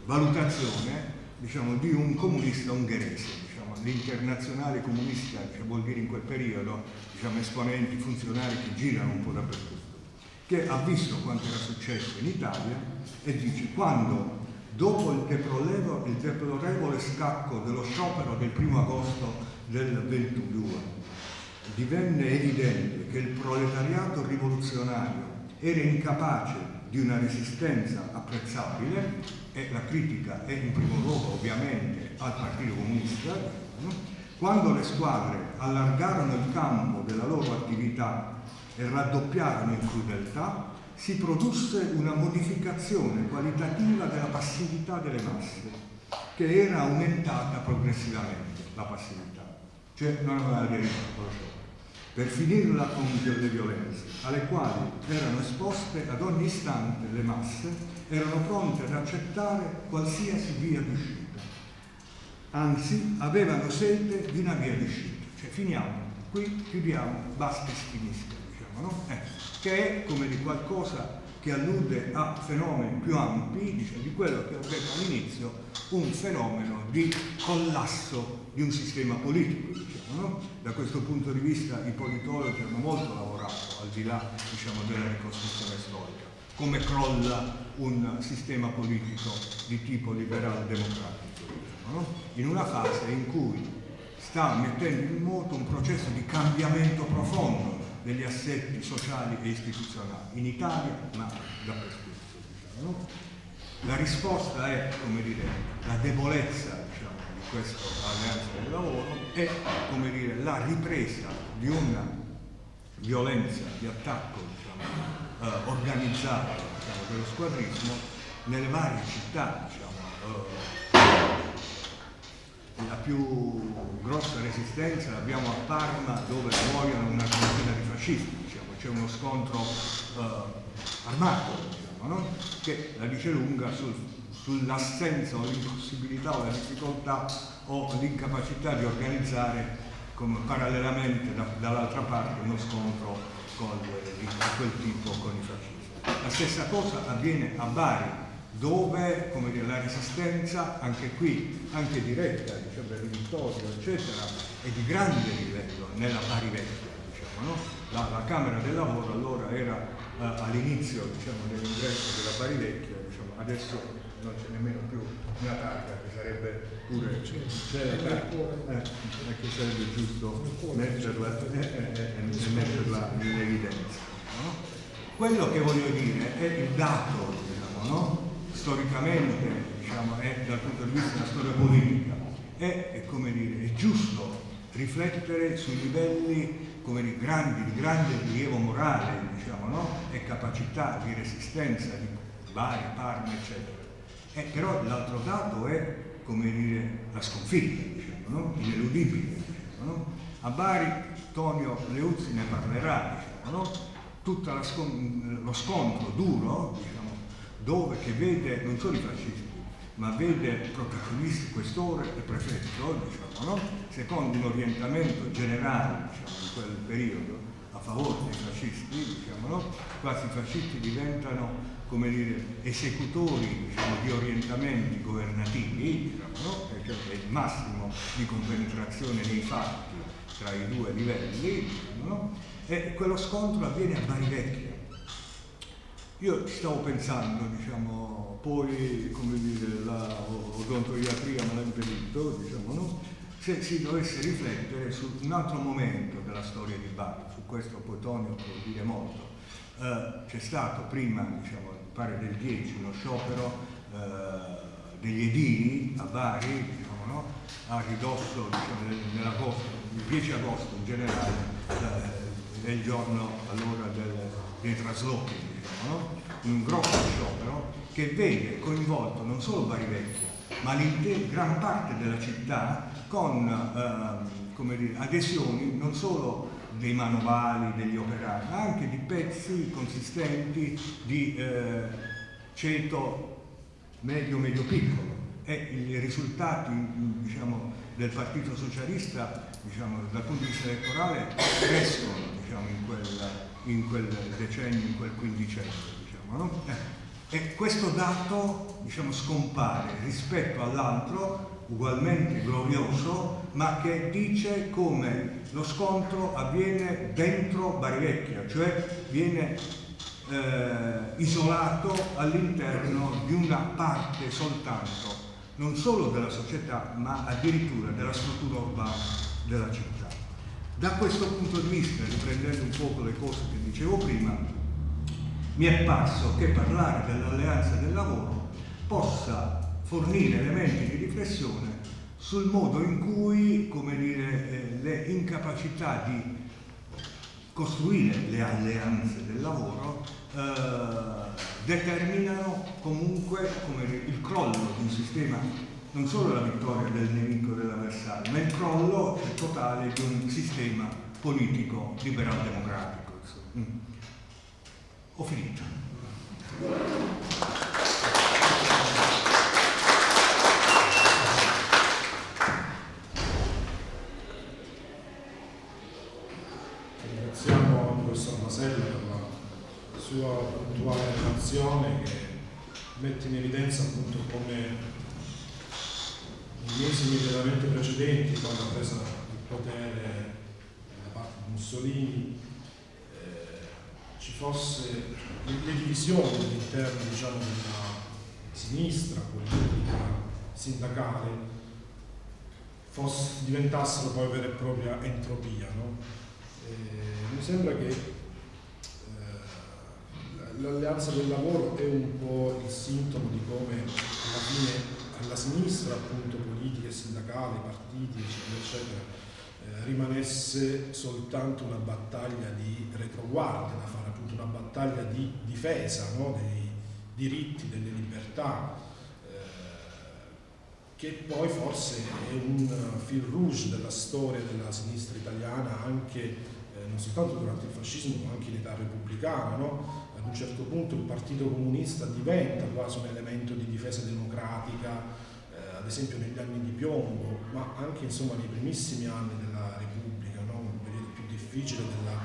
valutazione diciamo, di un comunista ungherese. Diciamo, l'internazionale comunista cioè vuol dire in quel periodo diciamo, esponenti, funzionari che girano un po' dappertutto, che ha visto quanto era successo in Italia e dice quando dopo il deplorevole, scacco dello sciopero del primo agosto del 22 divenne evidente che il proletariato rivoluzionario era incapace di una resistenza apprezzabile e la critica è in primo luogo ovviamente al Partito Comunista, quando le squadre allargarono il campo della loro attività e raddoppiarono in crudeltà, si produsse una modificazione qualitativa della passività delle masse, che era aumentata progressivamente, la passività, cioè non aveva aderito per finirla con le violenze, alle quali erano esposte ad ogni istante le masse, erano pronte ad accettare qualsiasi via d'uscita. Anzi, avevano sete di una via d'uscita. Cioè, finiamo, qui chiudiamo, basta finisca, diciamo, no? Eh, che è come di qualcosa che allude a fenomeni più ampi diciamo, di quello che ho detto all'inizio, un fenomeno di collasso di un sistema politico. Diciamo, no? Da questo punto di vista i politologi hanno molto lavorato al di là diciamo, della ricostruzione storica, come crolla un sistema politico di tipo liberal democratico, diciamo, no? in una fase in cui sta mettendo in moto un processo di cambiamento profondo degli assetti sociali e istituzionali, in Italia ma dappertutto. Diciamo, no? La risposta è, come dire, la debolezza diciamo, di questa alleanza del lavoro come dire, la ripresa di una violenza, di attacco diciamo, eh, organizzato diciamo, dello squadrismo nelle varie città diciamo, eh, la più grossa resistenza l'abbiamo a Parma dove muoiono una trentina di fascisti, diciamo. c'è uno scontro eh, armato diciamo, no? che la dice lunga sul, sull'assenza o l'impossibilità o la difficoltà o l'incapacità di organizzare come parallelamente da, dall'altra parte uno scontro con, di quel tipo con i fascisti. La stessa cosa avviene a Bari dove dire, la resistenza, anche qui, anche diretta, diciamo, per Vittorio, eccetera, è di grande livello nella Bari Vecchia. Diciamo, no? la, la, Camera del Lavoro allora era uh, all'inizio diciamo, dell'ingresso della Bari Vecchia, diciamo, adesso non c'è nemmeno più una targa che sarebbe pure c'è la targa, eh, che sarebbe giusto metterla, eh, eh, eh, metterla in evidenza. No? Quello che voglio dire è il dato, diciamo, no? storicamente, diciamo, è dal punto di vista della storia politica, è, è, come dire, è giusto riflettere sui livelli come di, grandi, di grande rilievo morale diciamo, no? e capacità di resistenza di Bari, Parma, eccetera. Eh, però l'altro dato è come dire, la sconfitta, diciamo, no? ineludibile. Diciamo, no? A Bari Tonio Leuzzi ne parlerà, diciamo, tutto lo scontro duro diciamo, dove che vede non solo i fascisti, ma vede protagonisti questore e prefetto, diciamo, no? secondo un orientamento generale diciamo, in quel periodo a favore dei fascisti, diciamo, no? quasi i fascisti diventano come dire, esecutori diciamo, di orientamenti governativi, no? cioè il massimo di compenetrazione nei fatti tra i due livelli, no? e quello scontro avviene a Bari Vecchia, io stavo pensando, diciamo, poi, come dire, la odontoiatria me l'ha impedito, diciamo, no? se si dovesse riflettere su un altro momento della storia di Bari, su questo poi Tonio può dire molto. Eh, c'è stato prima, diciamo, pare del 10, uno sciopero eh, degli edili a Bari, diciamo, no? a ridosso diciamo, il 10 agosto in generale, eh, è il giorno allora del, dei traslochi no? in un grosso sciopero che vede coinvolto non solo Bari Vecchio, ma gran parte della città con eh, dire, adesioni non solo dei manovali, degli operai, ma anche di pezzi consistenti di eh, ceto medio-medio piccolo e i risultati diciamo, del Partito Socialista diciamo, dal punto di vista elettorale crescono diciamo, in quella in quel decennio, in quel quindicennio. Diciamo, no? Eh, e questo dato diciamo, scompare rispetto all'altro, ugualmente glorioso, ma che dice come lo scontro avviene dentro Bari Vecchia, cioè viene eh, isolato all'interno di una parte soltanto, non solo della società, ma addirittura della struttura urbana della città. Da questo punto di vista, riprendendo un po' le cose che dicevo prima, mi è parso che parlare dell'alleanza del lavoro possa fornire elementi di riflessione sul modo in cui, dire, eh, le incapacità di costruire le alleanze del lavoro eh, determinano comunque dire, il crollo di un sistema non solo la vittoria del nemico dell'avversario, ma il crollo totale di un sistema politico liberal-democratico. Mm. Ho finito. Masella per la sua puntuale mette in evidenza appunto come nei mesi immediatamente precedenti, quando ha preso il potere da parte di Mussolini, eh, ci fosse le divisioni all'interno diciamo, della sinistra politica, sindacale, diventassero poi vera e propria entropia. No? Eh, mi sembra che l'alleanza del lavoro è un po' il sintomo di come alla fine alla sinistra appunto politica e sindacale, partiti eccetera eccetera eh, rimanesse soltanto una battaglia di retroguardia da fare appunto una battaglia di difesa no? dei diritti, delle libertà che poi forse è un fil rouge della storia della sinistra italiana anche eh, non soltanto durante il fascismo ma anche in età repubblicana. No? Ad un certo punto il Partito Comunista diventa quasi un elemento di difesa democratica, eh, ad esempio negli anni di piombo, ma anche insomma, nei primissimi anni della Repubblica, no? un periodo più difficile della,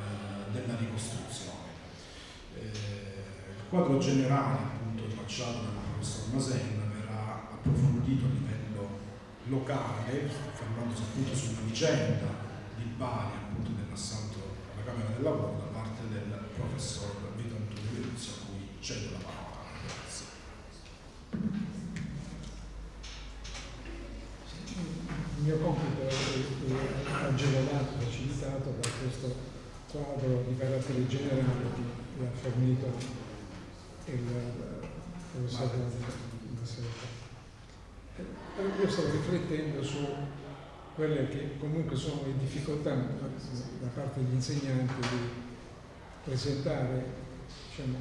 eh, della ricostruzione. Eh, il quadro generale appunto tracciato dal professor Masenna approfondito a livello locale, fermandosi appunto sulla vicenda di Bari, appunto dell'assalto alla Camera del Lavoro da parte del professor Luzzi, a cui cedo la parola. Grazie. Il mio compito è agevolato, facilitato da questo quadro di carattere generale che ha fornito il professor Massimo io stavo riflettendo su quelle che comunque sono le difficoltà da parte degli insegnanti di presentare diciamo,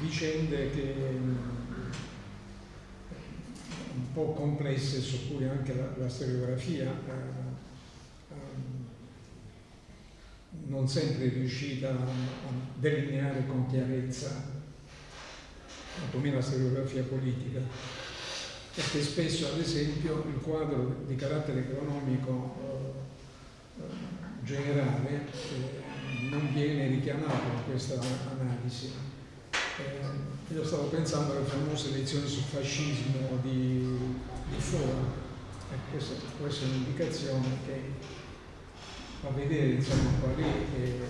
vicende che un po' complesse su cui anche la, la storiografia eh, non sempre è riuscita a, delineare con chiarezza, quantomeno la storiografia politica perché spesso ad esempio il quadro di carattere economico eh, generale eh, non viene richiamato in questa analisi. Eh, io stavo pensando alle famose lezioni sul fascismo di, di Fora, e questa, questa, è un'indicazione che fa vedere insomma, qual è eh,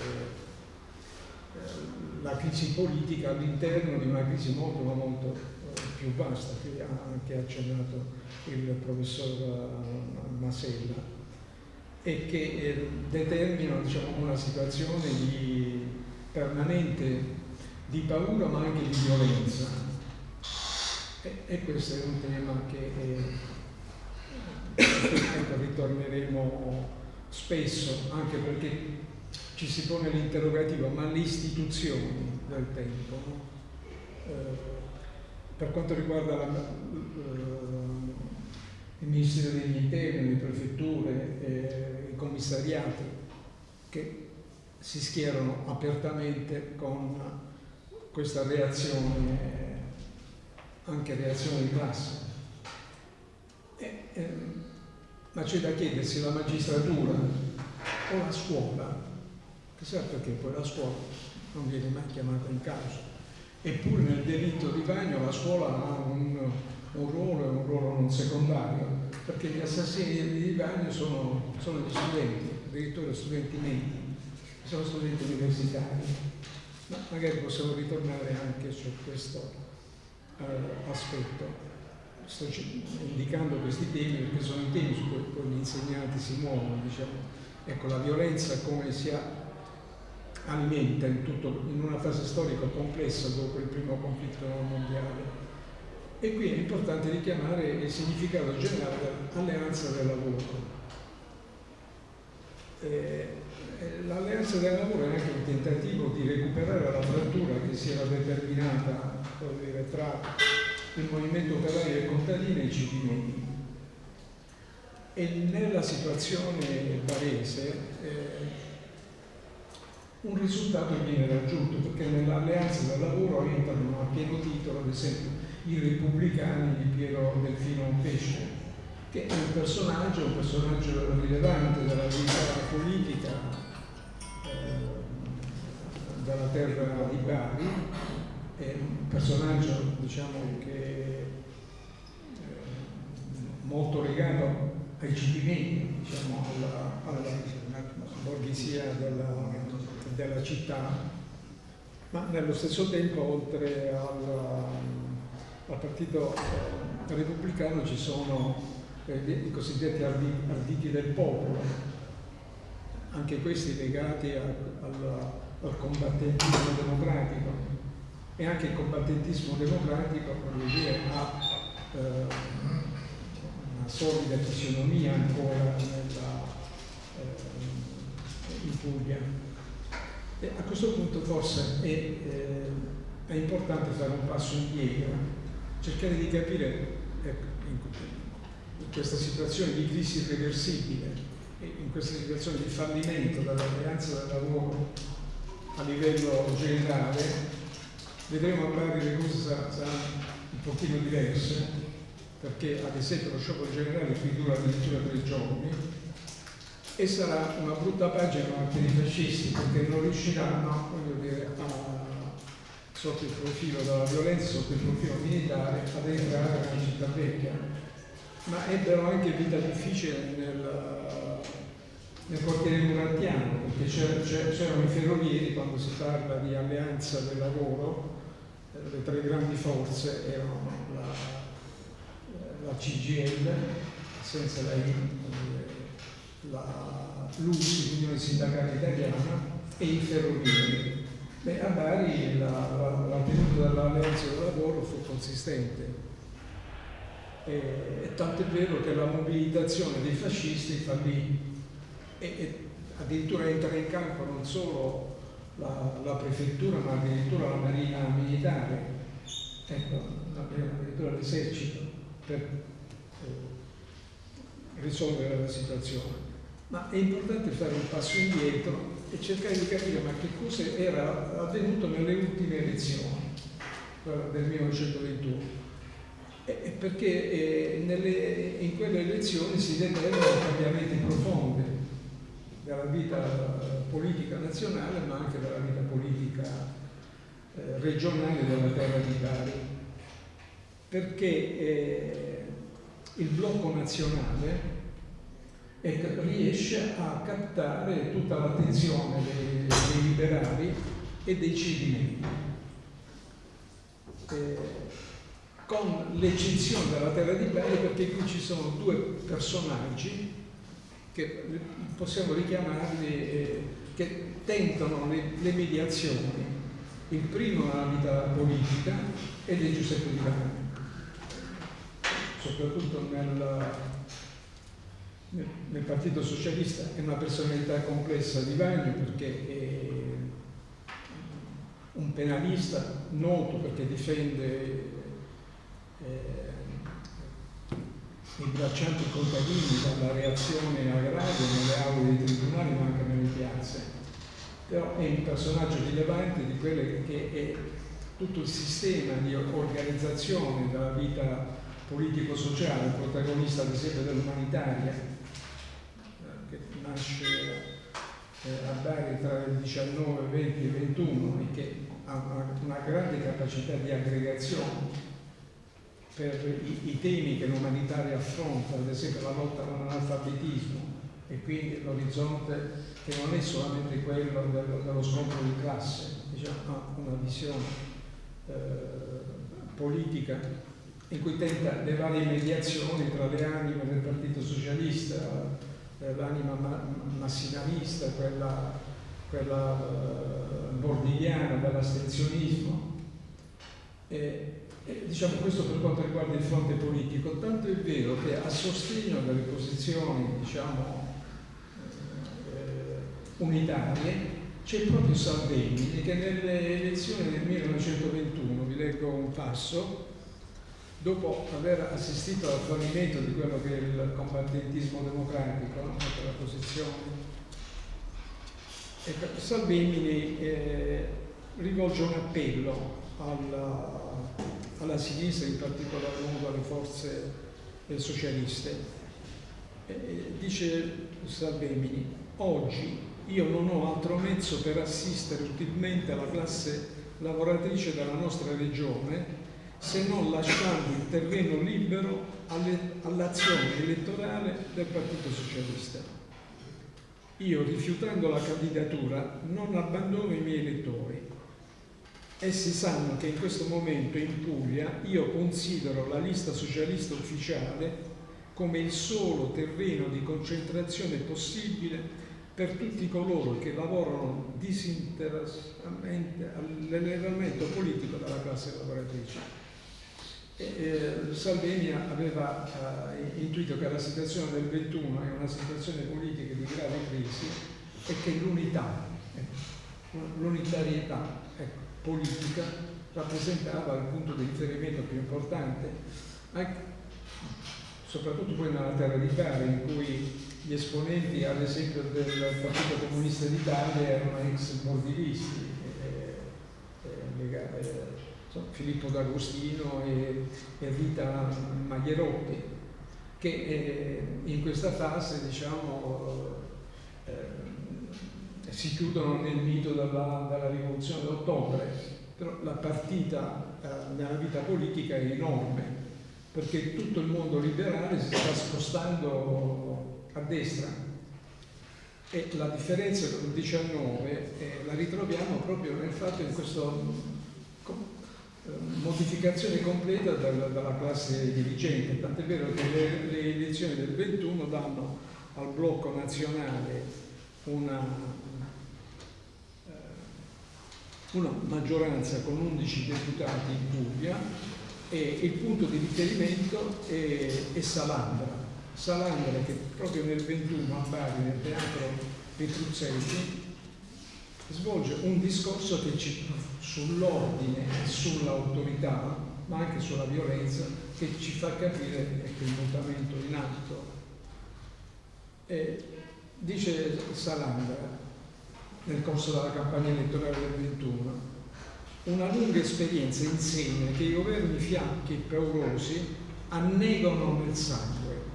la crisi politica all'interno di una crisi molto molto più vasta che ha anche accennato il professor eh, Masella. E che eh, determinano diciamo, una situazione di permanente di paura ma anche di violenza e, e questo è un tema che eh, ecco, ritorneremo spesso anche perché ci si pone l'interrogativo ma le istituzioni del tempo no? eh, per quanto riguarda la, uh, il Ministero degli Interni, le prefetture, eh, i commissariati, che si schierano apertamente con questa reazione, anche reazione di classe. E, eh, ma c'è da chiedersi la magistratura o la scuola, chissà perché poi la scuola non viene mai chiamata in causa eppure nel delitto di bagno la scuola ha un, un ruolo e un ruolo non secondario, perché gli assassini di bagno sono, sono gli studenti, addirittura studenti medi, sono studenti universitari. Ma magari possiamo ritornare anche su questo uh, aspetto. Sto indicando questi temi perché sono i temi su cui poi gli insegnanti si muovono. Diciamo. Ecco, la violenza come sia alimenta in, tutto, in una fase storica complessa dopo il primo conflitto mondiale. E qui è importante richiamare il significato generale dell'alleanza del lavoro. Eh, l'alleanza del lavoro è anche un tentativo di recuperare la frattura che si era determinata dire, tra il movimento operaio e contadino e i cittadini. E nella situazione barese eh, un risultato viene raggiunto perché nell'alleanza del lavoro entrano a pieno titolo ad esempio i repubblicani di Piero Delfino Pesce che è un personaggio, un personaggio rilevante della vita politica eh, della terra di Bari è un personaggio diciamo, che è molto legato ai cipimenti, diciamo, alla, alla borghesia della, della, città, ma nello stesso tempo oltre al, al partito eh, repubblicano ci sono eh, i cosiddetti arditi del popolo, anche questi legati a, al combattentismo democratico e anche il combattentismo democratico dire, ha eh, una solida fisionomia ancora nella, eh, in Puglia. E a questo punto forse è, eh, è, importante fare un passo indietro, cercare di capire ecco, in questa situazione di crisi irreversibile in questa situazione di fallimento dell'alleanza del lavoro a livello generale, vedremo magari le cose saranno un pochino diverse, perché ad esempio lo sciopero generale qui dura addirittura tre giorni e sarà una brutta pagina anche dei fascisti perché non riusciranno dire, a, sotto il profilo della violenza, sotto il profilo militare, ad entrare nella città vecchia. Ma ebbero anche vita difficile nel, nel quartiere murattiano, perché c'erano i ferrovieri, quando si parla di alleanza del lavoro, eh, le tre grandi forze erano la, la CGL, senza la, la LUSI, l'Unione Sindacale Italiana, e i ferrovieri. Beh, a Bari la, la, la tenuta dell'alleanza del lavoro fu consistente. E, e tanto è vero che la mobilitazione dei fascisti fallì e, e addirittura entra in campo non solo la, la, prefettura ma addirittura la marina militare, ecco, addirittura l'esercito per eh, risolvere la situazione. Ma è importante fare un passo indietro e cercare di capire ma che cosa era avvenuto nelle ultime elezioni del 1921 perché eh, nelle, in quelle elezioni si determinano cambiamenti profondi della vita politica nazionale ma anche della vita politica eh, regionale della terra di Bari. Perché eh, il blocco nazionale ecco, riesce a captare tutta l'attenzione dei, dei, liberali e dei civili. Eh, con l'eccezione della terra di Bari perché qui ci sono due personaggi che possiamo richiamarli, eh, che tentano le, le, mediazioni. Il primo nella vita politica ed è Giuseppe Di Vanni, soprattutto nel, nel, Partito Socialista è una personalità complessa di Vanni perché è un penalista noto perché difende eh, i contadini dalla reazione agraria nelle aule dei tribunali ma anche nelle piazze. Però è un personaggio rilevante di quello che è tutto il sistema di organizzazione della vita politico-sociale, protagonista ad esempio dell'umanitaria, che nasce eh, a Bari tra il 19, 20 e 21 e che ha una grande capacità di aggregazione per i, i temi che l'umanitaria affronta, ad esempio la lotta all'analfabetismo e quindi l'orizzonte che non è solamente quello dello, dello scontro di classe, diciamo, ha una visione eh, politica in cui tenta le varie mediazioni tra le anime del Partito Socialista, eh, l'anima ma massimalista, quella, quella eh, bordigliana dell'astensionismo. E, e, diciamo questo per quanto riguarda il fronte politico, tanto è vero che a sostegno delle posizioni diciamo, eh, unitarie c'è proprio Salvini che nelle elezioni del 1921, vi leggo un passo, dopo aver assistito al fallimento di quello che è il combattentismo democratico, no? la posizione, ecco, Salvini eh, rivolge un appello alla, alla sinistra, in particolar modo alle forze socialiste. E dice Salvemini, oggi io non ho altro mezzo per assistere utilmente alla classe lavoratrice della nostra regione se non lasciando il terreno libero all'azione elettorale del Partito Socialista. Io, rifiutando la candidatura, non abbandono i miei elettori. Essi sanno che in questo momento in Puglia io considero la lista socialista ufficiale come il solo terreno di concentrazione possibile per tutti coloro che lavorano disinteressatamente all'elevamento politico della classe lavoratrice. E, Salvini aveva eh, intuito che la situazione del 21 è una situazione politica di grave crisi e che l'unità, ecco, l'unitarietà ecco, politica rappresentava il punto di riferimento più importante, anche, soprattutto poi nella terra di Bari, in cui gli esponenti, ad esempio, del Partito Comunista d'Italia erano ex bordivisti, eh, eh, eh, Filippo D'Agostino e, e Rita Maglierotti, che eh, in questa fase diciamo, eh, si chiudono nel mito della, della rivoluzione d'ottobre, però la partita eh, nella vita politica è enorme, perché tutto il mondo liberale si sta spostando a destra. E la differenza con il 19 eh, la ritroviamo proprio nel fatto in questo modificazione completa dalla, dalla classe dirigente, tant'è vero che le, le, elezioni del 21 danno al blocco nazionale una, eh, una maggioranza con 11 deputati in Puglia e il punto di riferimento è, è Salandra. Salandra che proprio nel 21 a Bari, nel teatro Petruzzelli, svolge un discorso che ci sull'ordine e sull'autorità, ma anche sulla violenza, che ci fa capire che il mutamento in atto. E dice Salandra nel corso della campagna elettorale del 21, una lunga esperienza insegna che i governi fiacchi e paurosi annegano nel sangue.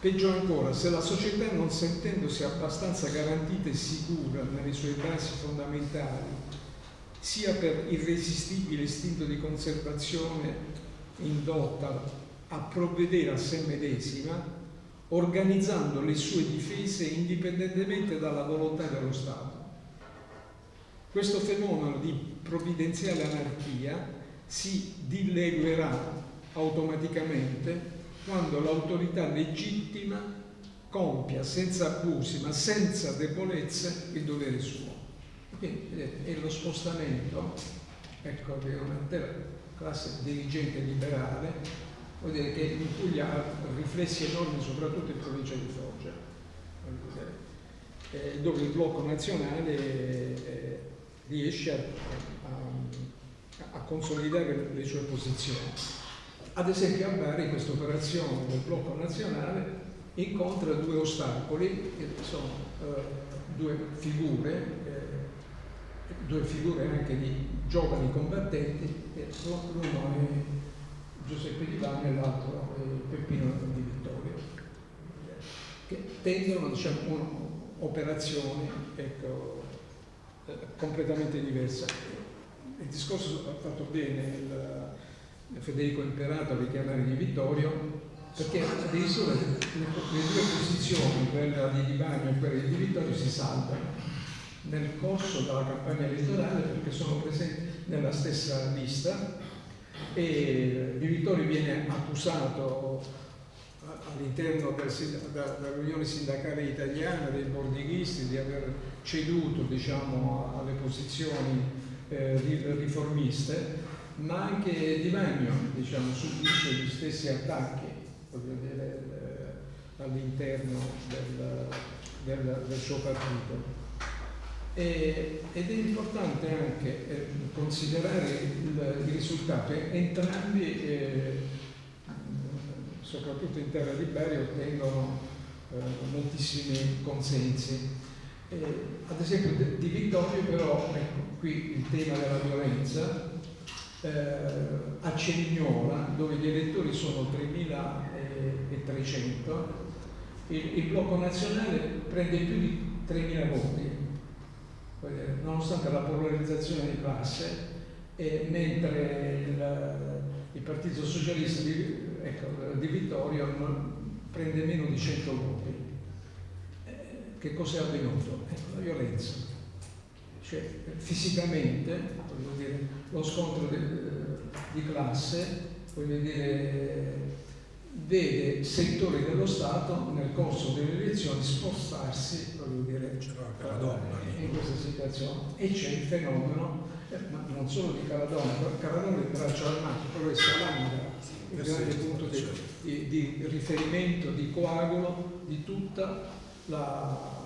Peggio ancora, se la società non sentendosi abbastanza garantita e sicura nelle sue basi fondamentali sia per irresistibile istinto di conservazione indotta a provvedere a sé medesima, organizzando le sue difese indipendentemente dalla volontà dello Stato. Questo fenomeno di provvidenziale anarchia si dileguerà automaticamente quando l'autorità legittima compia senza abusi ma senza debolezze il dovere suo. Vedete, è lo spostamento ecco, di un'intera classe dirigente liberale, dire che in Puglia ha riflessi enormi soprattutto in provincia di Foggia, eh, dove il blocco nazionale eh, riesce a, a, a consolidare le sue posizioni. Ad esempio a Bari questa operazione del blocco nazionale incontra due ostacoli, che sono eh, due figure due figure anche di giovani combattenti, l'uno Giuseppe Di Vanni e l'altro è Peppino Di Vittorio, che tendono diciamo, un'operazione ecco, eh, completamente diversa. Il discorso ha fatto bene il, Federico Imperato a richiamare Di Vittorio perché addirittura le, due posizioni, quella di Di Bagno e quella di Vittorio, si saltano nel corso della campagna elettorale perché sono presenti nella stessa lista e Di Vittorio viene accusato all'interno dell'Unione Sindacale Italiana dei bordighisti di aver ceduto diciamo, alle posizioni eh, riformiste ma anche Di Magno diciamo, subisce gli stessi attacchi eh, all'interno del, del, del suo partito ed è importante anche eh, considerare il, il, risultato. Entrambi, eh, soprattutto in terra di Bari, ottengono eh, moltissimi consensi. ad esempio di Vittorio però, ecco, qui il tema della violenza, eh, a Cerignola, dove gli elettori sono 3.300, il, il blocco nazionale prende più di 3.000 voti nonostante la polarizzazione di classe, mentre il, il Partito Socialista di, ecco, di, Vittorio prende meno di 100 voti. Eh, che cosa è avvenuto? Ecco, la violenza. Cioè, fisicamente, dire, lo scontro di, di classe, dire, vede settori dello Stato nel corso delle elezioni spostarsi dire, in questa situazione e c'è il fenomeno eh, ma non solo di Caradonna, Caradonna è il braccio armato, però è Salandra il grande punto di, di, di, riferimento, di coagulo di tutta la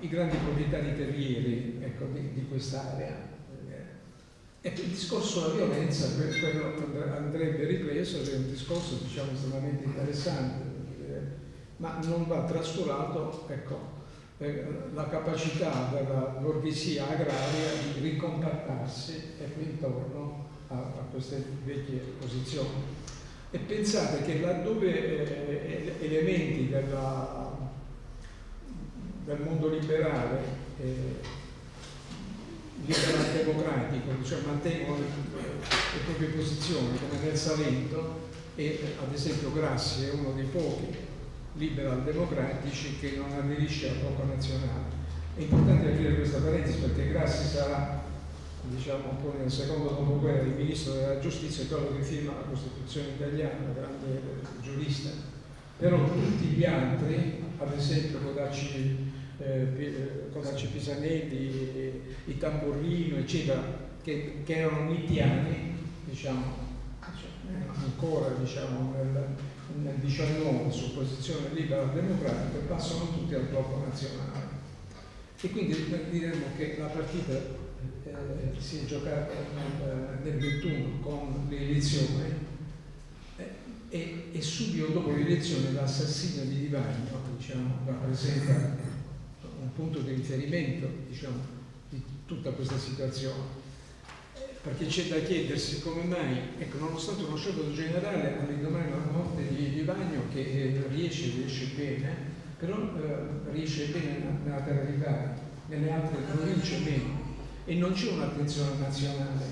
i grandi proprietari terrieri ecco, di, di quest'area. Ecco, il discorso sulla violenza andrebbe ripreso, è un discorso diciamo, estremamente interessante, ma non va trascurato ecco, eh, la capacità della borghesia agraria di ricompattarsi intorno a, a, queste vecchie posizioni. E pensate che laddove eh, elementi della, del mondo liberale eh, liberal democratico, cioè mantengono le, le, proprie posizioni come nel Salento e ad esempio Grassi è uno dei pochi liberal democratici che non aderisce al blocco nazionale. È importante aprire questa parentesi perché Grassi sarà diciamo un po' nel secondo dopoguerra il ministro della giustizia quello che firma la Costituzione italiana, grande giurista, però tutti gli altri, ad esempio Codacci eh, Codacci Pisanelli, i Tamburrino, eccetera, che, che erano mitiani, diciamo, ancora diciamo, nel, nel 19 su posizione libera democratica, passano tutti al blocco nazionale. E quindi diremmo che la partita eh, si è giocata nel, nel 21 con le elezioni eh, e, e, subito dopo le elezioni l'assassinio di Divagno diciamo, rappresenta un punto di riferimento diciamo, di tutta questa situazione. Perché c'è da chiedersi come mai, ecco, nonostante uno sciopero generale all'indomani della morte di, di Bagno che eh, riesce, riesce bene, però eh, riesce bene nella terra nelle altre province meno, e non c'è un'attenzione nazionale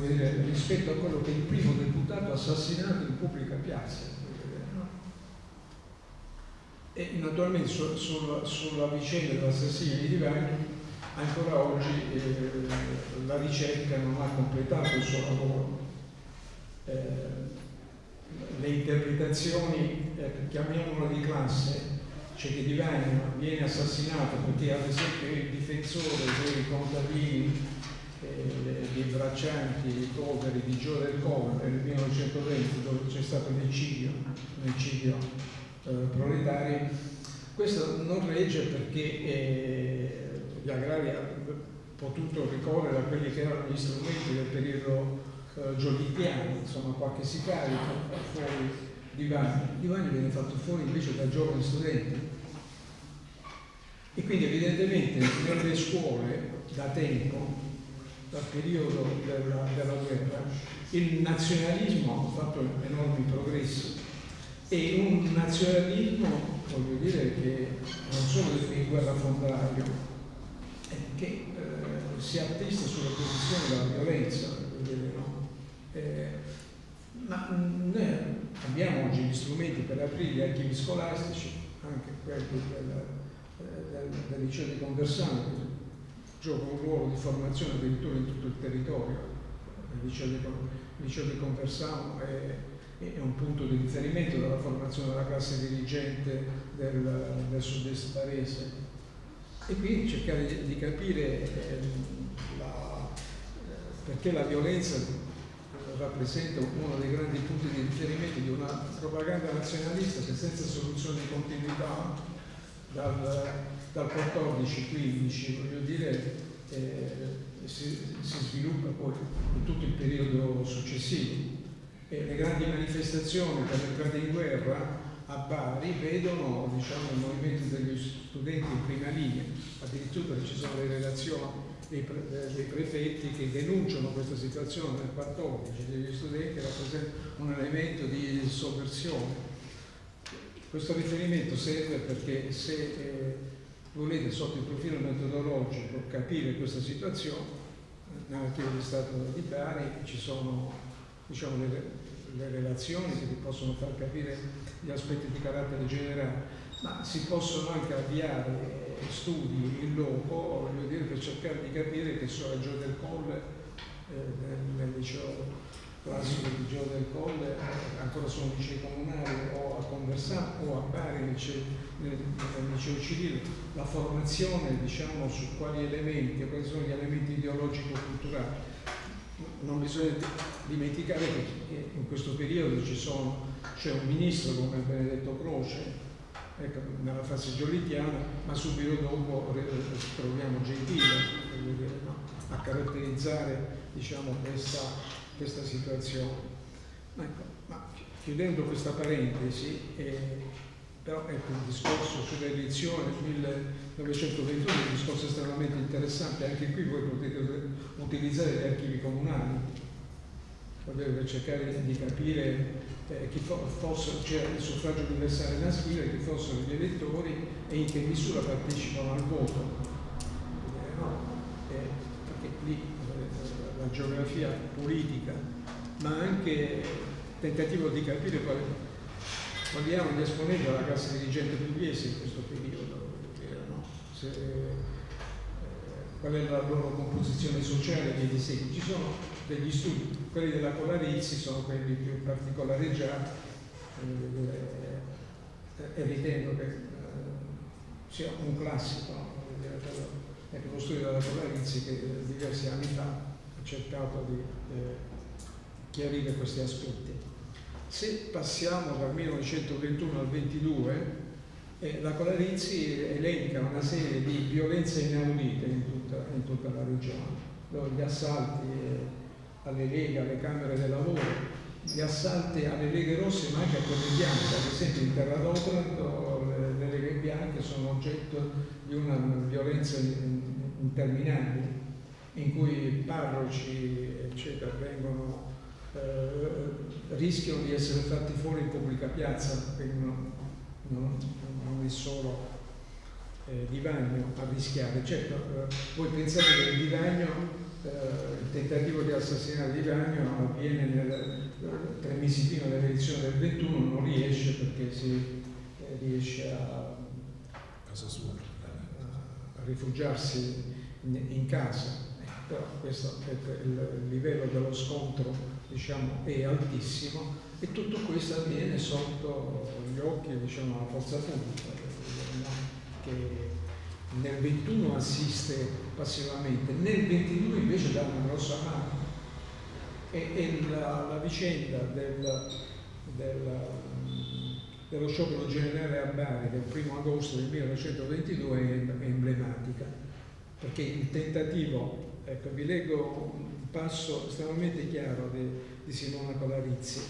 dire, rispetto a quello che il primo deputato assassinato in pubblica piazza e naturalmente su, sul, sulla vicenda dell'assassinio di Divani ancora oggi eh, la ricerca non ha completato il suo lavoro. Eh, le interpretazioni, eh, chiamiamolo di classe, cioè che Divani viene assassinato perché ad esempio il difensore dei contadini, eh, dei braccianti, dei poveri di Gio del Covo nel 1920 dove c'è stato l'eccidio, l'eccidio eh, proletari, questo non regge perché eh, gli agrari hanno potuto ricorrere a quelli che erano gli strumenti del periodo eh, giolittiano, insomma qualche sicario fuori Divani. Divani viene fatto fuori invece da giovani studenti. E quindi evidentemente nelle scuole da tempo, dal periodo della, della guerra, il nazionalismo ha fatto enormi progressi e un nazionalismo, voglio dire, che non solo in guerra frontaio, che eh, si attesta sulla posizione della violenza, no? eh, ma noi abbiamo oggi gli strumenti per aprire gli archivi scolastici, anche quelli del, del, liceo di Conversano, che gioca un ruolo di formazione addirittura in tutto il territorio, il liceo di, il liceo di Conversano è è un punto di riferimento della formazione della classe dirigente del, del sud-est parese. E quindi cercare di, di capire eh, la, perché la violenza rappresenta uno dei grandi punti di riferimento di una propaganda nazionalista che senza soluzione di continuità dal, dal 14-15, voglio dire, eh, si, si sviluppa poi in tutto il periodo successivo. E le grandi manifestazioni per l'entrata in guerra a Bari vedono diciamo, il movimento degli studenti in prima linea, addirittura ci sono le relazioni dei, pre, dei prefetti che denunciano questa situazione nel 14 degli studenti rappresenta un elemento di sovversione. Questo riferimento serve perché se eh, volete sotto il profilo metodologico capire questa situazione, nell'archivio di Stato di Bari ci sono diciamo, le, le relazioni che vi possono far capire gli aspetti di carattere generale, ma si possono anche avviare studi in loco dire, per cercare di capire che so, a Gio del Colle, eh, nel, liceo classico di Gio del Colle, eh, ancora sono licei comunali o a Conversano o a Bari nel, nel, nel liceo civile, la formazione diciamo, su quali elementi, quali sono gli elementi ideologico-culturali. Non bisogna dimenticare che in questo periodo c'è un ministro come Benedetto Croce ecco, nella fase giolitiana, ma subito dopo troviamo Gentile no? a caratterizzare diciamo, questa, questa, situazione. Ecco, chiudendo questa parentesi, eh, però ecco, il discorso sulle elezioni del 1921 è un discorso estremamente interessante, anche qui voi potete utilizzare gli archivi comunali per cercare di capire eh, chi fosse, c'era il suffragio universale maschile, chi fossero gli elettori e in che misura partecipano al voto. Eh, no? eh, perché lì eh, la geografia politica, ma anche tentativo di capire quali, erano gli esponenti della classe dirigente pugliese in questo periodo, no? Se, eh, qual è la loro composizione sociale e via di seguito. Ci sono degli studi, quelli della Colarizzi sono quelli più particolareggiati eh, e ritengo che eh, sia un classico ecco, lo studio della Colarizzi che diversi anni fa ha cercato di eh, chiarire questi aspetti. Se passiamo dal 1921 al 22, eh, la Colarizzi elenca una serie di violenze inaudite in tutta, in tutta la regione, gli assalti eh, alle leghe, alle camere del lavoro, gli assalti alle leghe rosse ma anche a quelle bianche, ad esempio in Terra d'Otranto le, le leghe bianche sono oggetto di una violenza interminabile in cui parroci eccetera vengono eh, rischiano di essere fatti fuori in pubblica piazza, quindi non, non, non è solo eh, Divagno a rischiare. Certo, eh, voi pensate che il Divagno eh, il tentativo di assassinare Di Ragno avviene nel, tre mesi prima dell'elezione del 21, non riesce perché si eh, riesce a, a rifugiarsi in, in casa. Però questo il livello dello scontro diciamo, è altissimo e tutto questo avviene sotto gli occhi diciamo, della forza pubblica che nel 21 assiste passivamente, nel 22 invece dà una grossa mano. E, e la, la, vicenda del, del, dello sciopero generale a Bari del 1 agosto del 1922 è, emblematica, perché il tentativo, ecco vi leggo passo estremamente chiaro di, di Simona Colarizzi,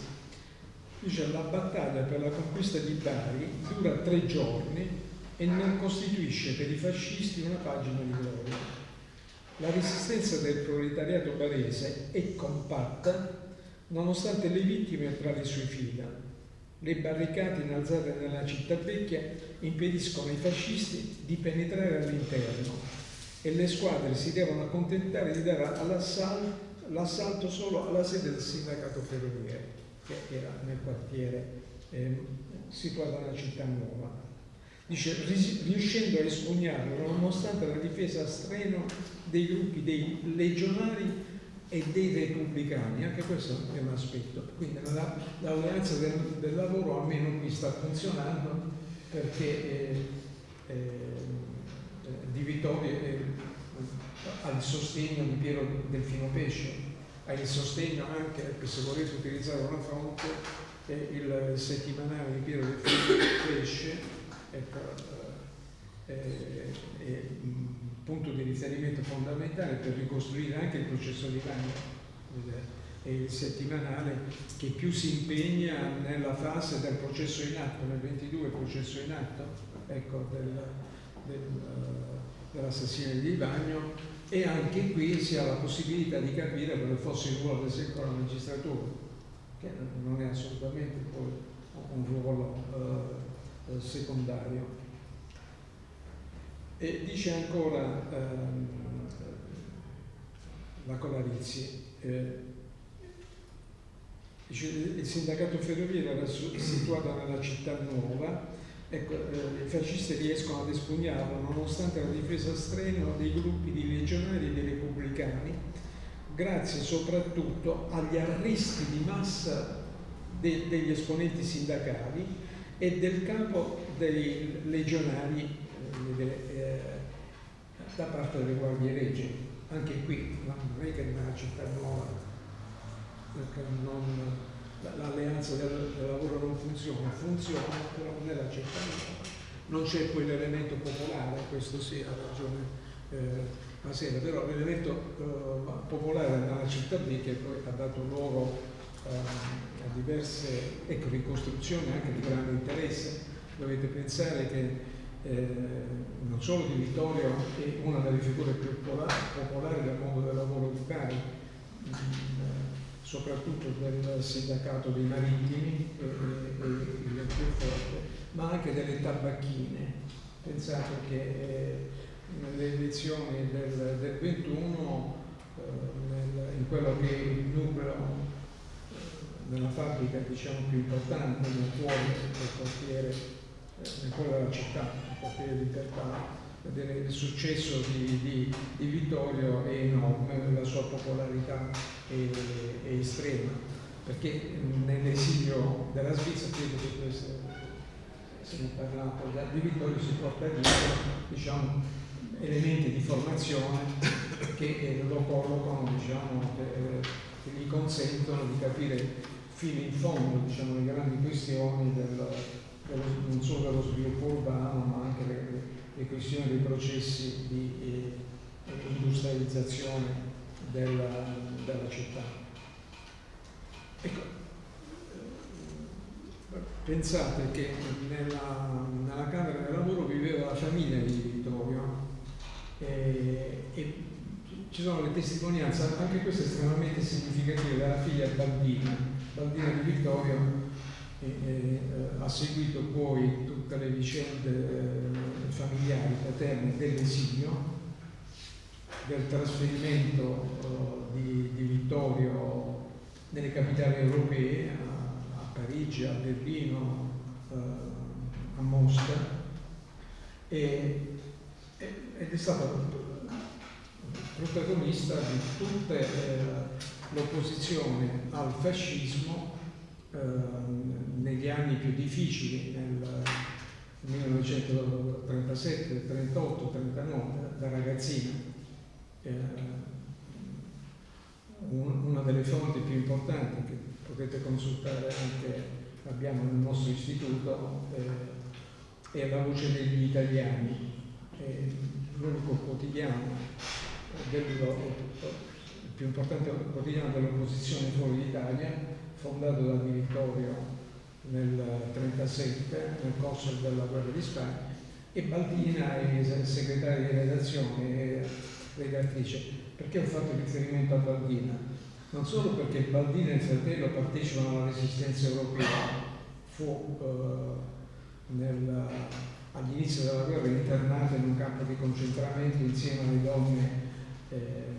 dice la battaglia per la conquista di Bari dura tre giorni e non costituisce per i fascisti una pagina di gloria. La resistenza del proletariato barese è compatta nonostante le vittime tra le sue fila. Le barricate innalzate nella città vecchia impediscono ai fascisti di penetrare all'interno e le squadre si devono accontentare di dare l'assalto solo alla sede del sindacato ferroviario, che era nel quartiere eh, situato nella città nuova. Dice, riuscendo a espugnarlo nonostante la difesa a streno dei gruppi dei legionari e dei repubblicani, anche questo è un aspetto. Quindi l'alleanza del, del, lavoro almeno qui sta funzionando perché eh, eh, Di Vittorio eh, ha il sostegno di Piero Delfino Pesce, ha il sostegno anche, se volete utilizzare una fonte, il settimanale di Piero Delfino Pesce ecco, è, eh, è, un punto di riferimento fondamentale per ricostruire anche il processo di Bagno. È il settimanale che più si impegna nella fase del processo in atto, nel 22 processo in atto, ecco, del, del, dell'assassinio di Bagno e anche qui si ha la possibilità di capire quale fosse il ruolo del settore magistratura, che non è assolutamente un ruolo eh, eh, secondario. E dice ancora ehm, la Colarizzi, eh, dice, il sindacato ferroviario era situato nella città nuova, ecco, eh, i fascisti riescono ad espugnarlo nonostante la difesa strenua dei gruppi di legionari e dei repubblicani, grazie soprattutto agli arresti di massa de degli esponenti sindacali e del capo dei legionari eh, eh, da parte delle guardie regie. Anche qui non è che nella città nuova l'alleanza del, del, lavoro non funziona, funziona però nella città nuova non c'è quell'elemento popolare, questo sì ha ragione eh, Masera, però l'elemento eh, popolare nella B che poi ha dato luogo eh, a diverse ecco, ricostruzioni anche di grande interesse, dovete pensare che eh, non solo di Vittorio è una delle figure più popolari del mondo del lavoro di Bari, mh, mm, soprattutto del sindacato dei marittimi e più forte, ma anche delle tabacchine. Pensate che eh, nelle elezioni del, del 21, eh, nel, in quello che è il numero eh, nella fabbrica diciamo, più importante nel cuore del quartiere, nel cuore della città, quartiere di vedere il successo di, di, di, Vittorio è enorme, la sua popolarità è, è estrema, perché nell'esilio della Svizzera, credo che questo se ne è parlato, di Vittorio si porta dietro diciamo, elementi di formazione che lo collocano, diciamo, che, che, gli consentono di capire fino in fondo diciamo, le grandi questioni del, non solo dello sviluppo urbano ma anche le, le questioni dei processi di eh, industrializzazione della, della città. Ecco, eh, pensate che nella, nella, Camera del Lavoro viveva la famiglia di Vittorio e, e ci sono le testimonianze, anche queste estremamente significative, della figlia Baldina, Baldina di Vittorio e, e, eh, ha seguito poi tutte le vicende eh, familiari paterne dell'esilio, del trasferimento eh, di, di, Vittorio nelle capitali europee, a, Parigi, a Berlino, eh, a Mosca, e, ed è stato protagonista di tutta eh, l'opposizione al fascismo negli anni più difficili, nel 1937, 38, 39, da ragazzina. Eh, una delle fonti più importanti che potete consultare anche abbiamo nel nostro istituto eh, è La voce degli italiani, l'unico quotidiano del, il più importante quotidiano dell'opposizione fuori d'Italia fondato da Vittorio nel 1937 nel corso della guerra di Spagna e Baldina è segretaria di redazione redattrice. Perché ho fatto riferimento a Baldina? Non solo perché Baldina e il fratello partecipano alla resistenza europea, fu eh, all'inizio della guerra internato in un campo di concentramento insieme alle donne eh,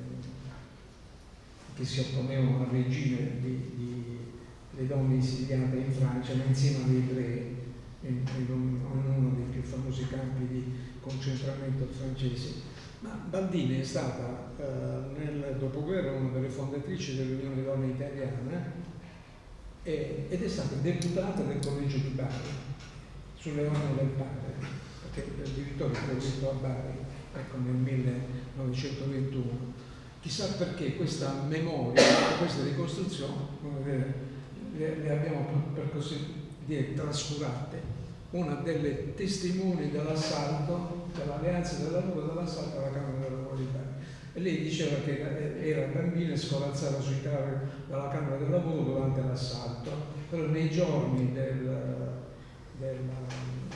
che si opponevano al regime di, di le donne esiliate in Francia, ma insieme agli ebrei, in, in, uno dei più famosi campi di concentramento francesi. Baldini è stata eh, nel dopoguerra una delle fondatrici dell'Unione Donne Italiana e, ed è stata deputata del Collegio di Bari sulle mani del padre, perché il direttore è detto a Bari ecco, nel 1921. Chissà perché questa memoria, questa ricostruzione le, le abbiamo per così dire trascurate. Una delle testimoni dell'assalto, dell'alleanza del lavoro dell'assalto alla Camera della Lavoro E lei diceva che era bambina e scolazzava sui cavi dalla Camera del Lavoro durante l'assalto, però nei giorni del,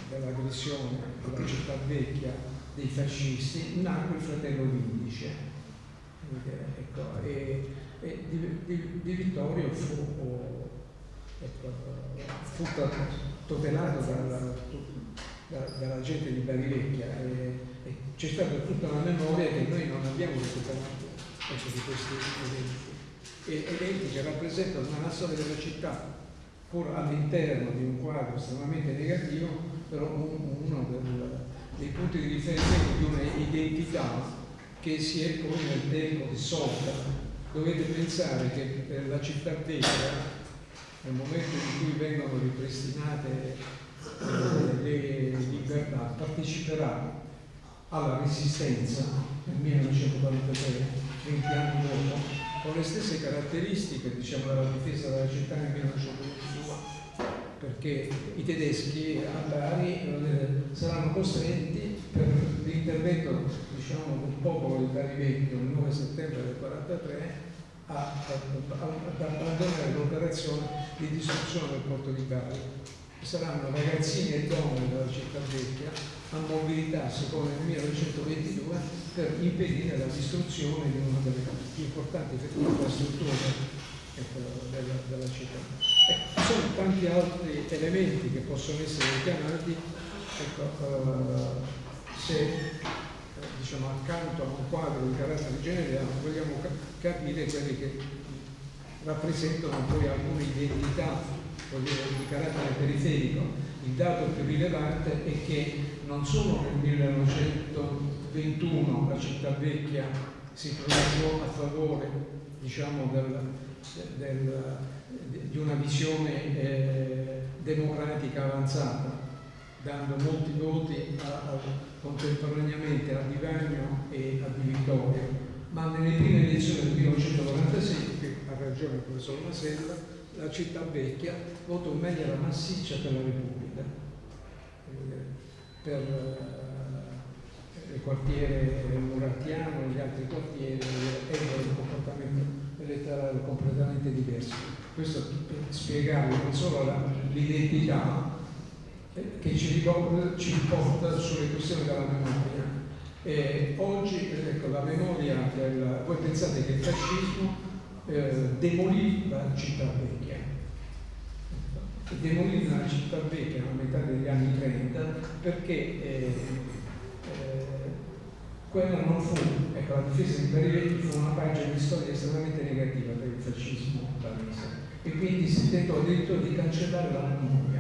dell'aggressione alla città vecchia dei fascisti nacque il fratello Vindice. Ecco, e, e di, di, di Vittorio fu fu tutelato dalla, dalla gente di Barivecchia e c'è stata tutta una memoria che noi non abbiamo recuperato ecco, di questi eventi. E eventi che rappresentano una storia della città, pur all'interno di un quadro estremamente negativo, però uno del, dei punti di riferimento di un'identità che si è poi nel tempo dissolta. Dovete pensare che per la città vecchia, nel momento in cui vengono ripristinate eh, le libertà, parteciperà alla resistenza nel 1943, 20 anni dopo, con le stesse caratteristiche diciamo, della difesa della città nel 1922, perché i tedeschi a Bari eh, saranno costretti per l'intervento diciamo, del popolo di Bari Vecchio il 9 settembre del 1943 ad abbandonare l'operazione di distruzione del porto di Bari. Saranno ragazzini e donne della città vecchia a mobilitarsi come nel 1922 per impedire la distruzione di una delle più importanti infrastrutture ecco, della, della, città. Ecco, sono tanti altri elementi che possono essere richiamati ecco, uh, se diciamo, accanto a un quadro di carattere generale vogliamo capire quelli che rappresentano poi alcune identità dire, di carattere periferico. Il dato più rilevante è che non solo nel 1921 la città vecchia si pronunciò a favore diciamo, del, del, di una visione eh, democratica avanzata, dando molti voti a, a, contemporaneamente a Di Vagno e a Vittorio, ma nelle prime elezioni del 1946, che ha ragione il professor Masella, la città vecchia votò in maniera massiccia per la Repubblica, per eh, il quartiere Murattiano, gli altri quartieri ebbero un comportamento elettorale completamente diverso. Questo per spiegare non solo l'identità, che ci, ricorda, ci porta sulle questioni della memoria. E oggi ecco, la memoria del... Voi pensate che il fascismo eh, demolì la città vecchia. Demolì la città vecchia a metà degli anni 30 perché eh, eh, quella non fu, ecco, la difesa di Barivetti fu una pagina di storia estremamente negativa per il fascismo barese e quindi si tentò addirittura di cancellare la memoria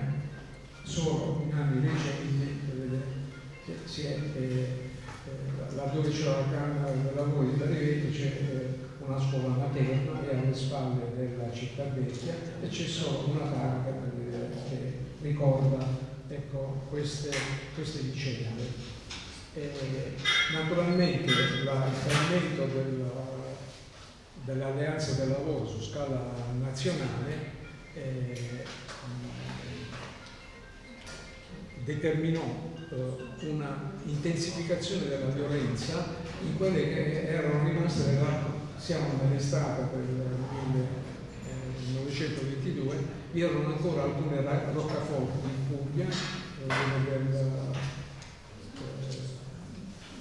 solo in anni recenti si è, eh, eh, laddove c'è la Camera dei Lavori di Riveto c'è eh, una scuola materna e alle spalle della città vecchia e c'è solo una targa che ricorda ecco, queste, queste vicende. Eh, naturalmente il fallimento del, dell'alleanza del lavoro su scala nazionale eh, determinò eh, una intensificazione della violenza in quelle che erano rimaste nella, siamo nell'estate del 1922, vi erano ancora alcune roccaforti in Puglia, eh, eh,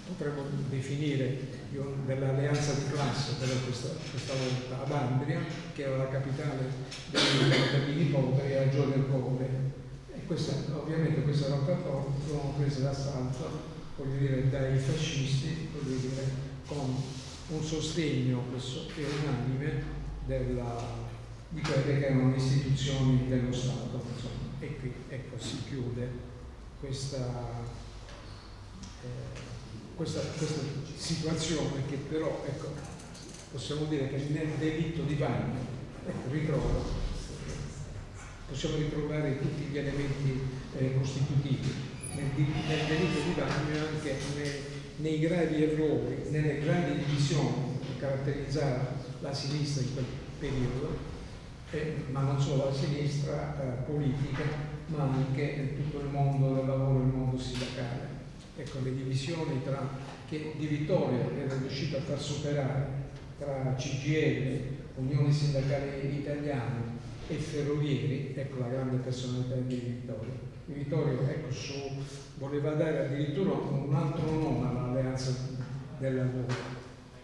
potremmo definire dell'alleanza di classe però questa, questa volta ad Andria, che era la capitale dei Berlini poveri, a Gio del Cove questa, ovviamente queste roccaforte furono prese d'assalto voglio dire, dai fascisti voglio dire, con un sostegno che unanime della, di quelle che erano le istituzioni dello Stato. Insomma. E qui ecco, si chiude questa, eh, questa, questa situazione che però ecco, possiamo dire che nel delitto di bagno ecco, ritrova possiamo ritrovare tutti gli elementi eh, costitutivi nel, nel delitto di bagno e anche nei, nei gravi errori, nelle grandi divisioni che caratterizzavano la sinistra in quel periodo, eh, ma non solo la sinistra eh, politica, ma anche tutto il mondo del lavoro il mondo sindacale. Ecco, le divisioni tra, che Di Vittorio era riuscito a far superare tra CGL, Unione Sindacale Italiana e Ferrovieri, ecco la grande personalità di Vittorio. Vittorio ecco, su, voleva dare addirittura un altro nome all'alleanza del lavoro,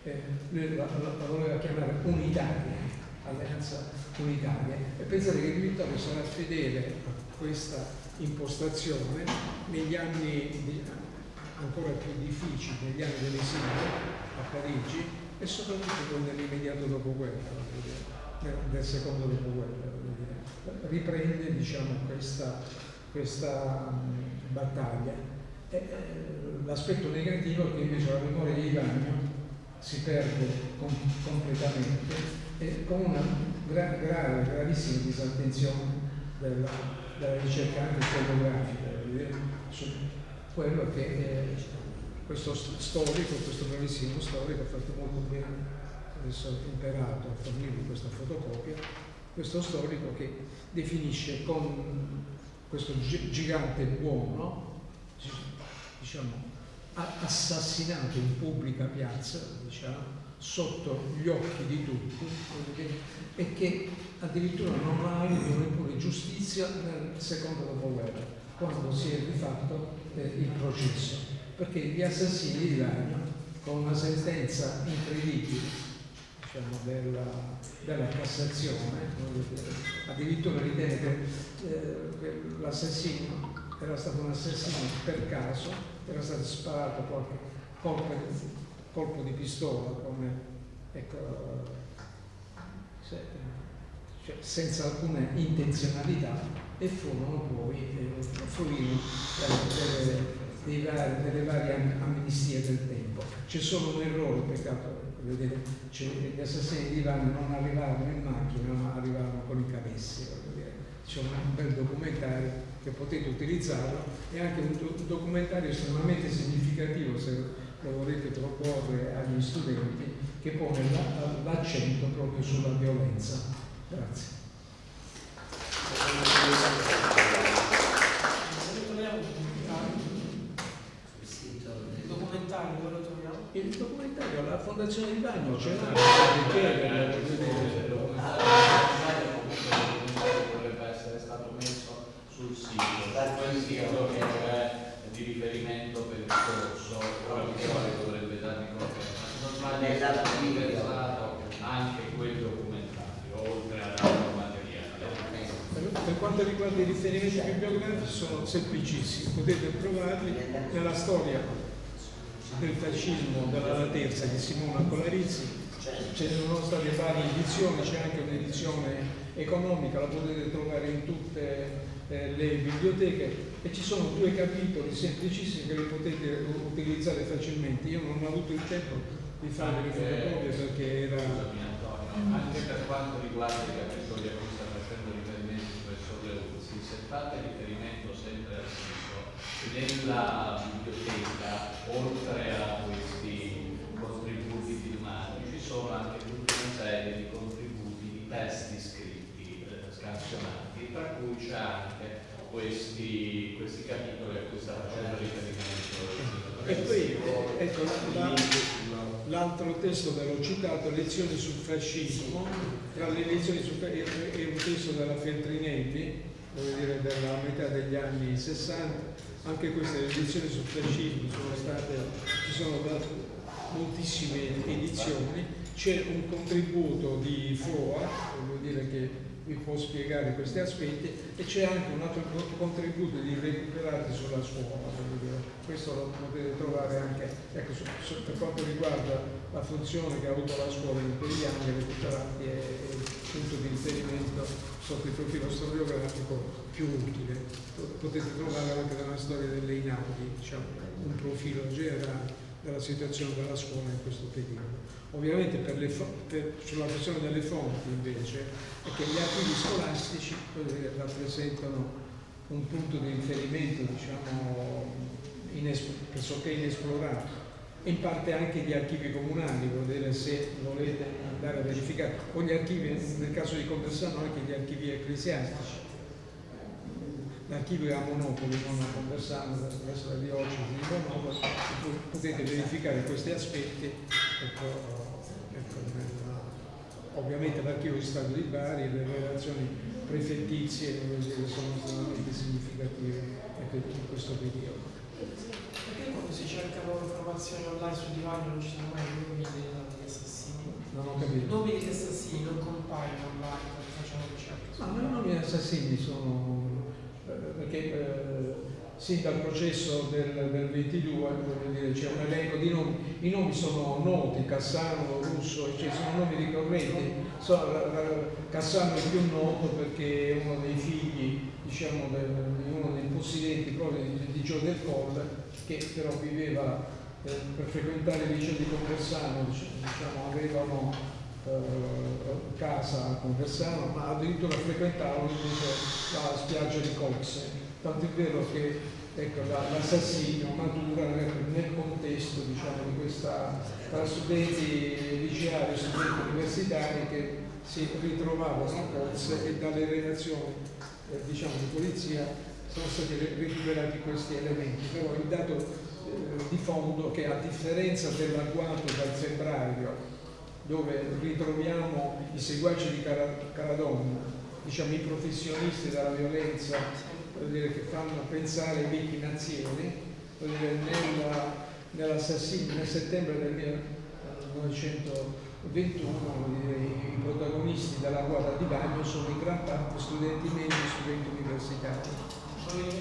eh, la, la, la, voleva chiamare unitaria, alleanza unitaria e pensate che Vittorio sarà fedele a questa impostazione negli anni ancora più difficili negli anni dell'esilio a Parigi e soprattutto nell'immediato dopoguerra, nel secondo dopoguerra. Riprende diciamo, questa, questa battaglia. Eh, l'aspetto negativo è che invece la memoria di Ivano si perde com completamente e con una gra grave, gravissima disattenzione della, della ricerca anche fotografica su quello che eh, questo storico, questo bravissimo storico ha fatto molto bene, adesso ha imparato a fornirvi questa fotocopia, questo storico che definisce con questo gigante buono, diciamo, assassinato in pubblica piazza, diciamo, sotto gli occhi di tutti e che addirittura non ha avuto neppure giustizia nel secondo dopoguerra, quando si è rifatto eh, il processo. Perché gli assassini di Ragno, con una sentenza incredibile diciamo, della, della, Cassazione, addirittura ritiene che, eh, che l'assassino era stato un assassino per caso, era stato sparato qualche colpo, colpo di pistola come, ecco, se, cioè, senza alcuna intenzionalità e furono poi eh, fruiti delle, delle varie amnistie del tempo. C'è solo un errore, peccato, vedete, gli assassini di Ivano non arrivavano in macchina, ma arrivavano con i cabessi. C'è un bel documentario che potete utilizzarlo, è anche un, do documentario estremamente significativo se lo volete proporre agli studenti, che pone l'accento proprio sulla violenza. Grazie. Il documentario, la Fondazione di Bagno c'è l'ha, sul sito, quel sito che è di riferimento per il corso, quale dovrebbe darmi interessato anche quel documentario, oltre ad altro materiale. Per quanto riguarda i riferimenti bibliografici sono semplicissimi, potete trovarli nella storia del fascismo della terza di Simona Colarizzi, ne sono state varie edizioni, c'è anche un'edizione economica, la potete trovare in tutte eh, le biblioteche e ci sono due capitoli semplicissimi che li potete utilizzare facilmente. Io non ho avuto il tempo di fare le fotocopie perché era... Scusami Antonio, anche per quanto riguarda i capitoli a cui sta facendo riferimento il professor Leuzzi, se fate riferimento nella biblioteca, oltre a questi contributi filmati, ci sono anche tutta una serie di contributi di testi scritti, eh, scansionati, tra cui c'è anche questi, questi capitoli a cui sta facendo riferimento. E poi, ecco, l'altro testo che l'ho citato, Lezioni sul fascismo, tra le lezioni sul fascismo è un testo della dire della metà degli anni 60, anche queste lezioni sul fascismo sono state, ci sono moltissime edizioni, c'è un contributo di FOA, voglio dire che vi può spiegare questi aspetti e c'è anche un altro contributo di recuperati sulla scuola, questo lo potete trovare anche ecco, su, su, per quanto riguarda la funzione che ha avuto la scuola in quegli anni, recuperati è, è il punto di riferimento sotto il profilo storiografico più utile. Potete trovare anche nella storia delle Inaudi diciamo, un profilo generale della situazione della scuola in questo periodo. Ovviamente per per, sulla questione delle fonti invece è che gli archivi scolastici rappresentano un punto di riferimento diciamo, inesp pressoché inesplorato in parte anche gli archivi comunali, vedere se volete andare a verificare, o gli archivi, nel caso di Conversano anche gli archivi ecclesiastici. L'archivio è a Monopoli, non a Conversano, presso la diocesi di Monopoli, potete verificare questi aspetti. Ecco, ovviamente l'archivio di Stato di Bari, le relazioni prefettizie sono estremamente significative in questo periodo. Quando si cercano informazioni online su Divano non ci sono mai nomi degli assassini? Non ho capito. I nomi degli assassini non compaiono online quando facciamo ricerche? No, i nomi assassini sono... Eh, perché eh, sin dal processo del, del 22, c'è un elenco di nomi, i nomi sono noti, Cassano, Russo, cioè sono nomi ricorrenti, so, Cassano è più noto perché è uno dei figli diciamo, di uno dei possidenti proprio di, Gio del Colle, che però viveva eh, per frequentare il liceo di Conversano, diciamo, avevano eh, casa a Conversano, ma addirittura frequentavano la spiaggia di Coxe tanto è vero che ecco, l'assassinio matura nel contesto diciamo, di questa tra studenti liceali e studenti universitari che si ritrovavano a Corse e dalle relazioni eh, diciamo, di polizia sono stati recuperati questi elementi, però il dato eh, di fondo che a differenza dell'agguato dal febbraio dove ritroviamo i seguaci di Caradonna, diciamo i professionisti della violenza dire, che fanno pensare ai vecchi nazioni, nell'assassinio nel settembre del 1900 21 i protagonisti della ruota di bagno sono in gran parte studenti medici e studenti universitari.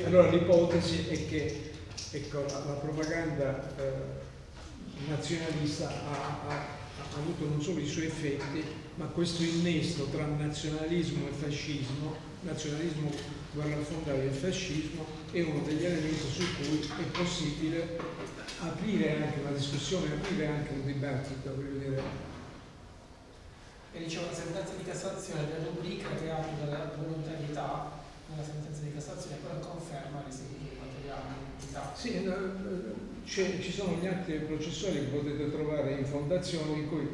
Allora l'ipotesi è che ecco, la, propaganda eh, nazionalista ha, ha, ha, avuto non solo i suoi effetti, ma questo innesto tra nazionalismo e fascismo, nazionalismo guerra fondale del fascismo, è uno degli elementi su cui è possibile aprire anche una discussione, aprire anche un dibattito, voglio dire, e dicevo la sentenza di Cassazione della rubrica che apre dalla volontarietà nella sentenza di Cassazione, poi conferma l'istituto materiale dell'entità. Sì, ci sono gli atti processuali che potete trovare in fondazione in cui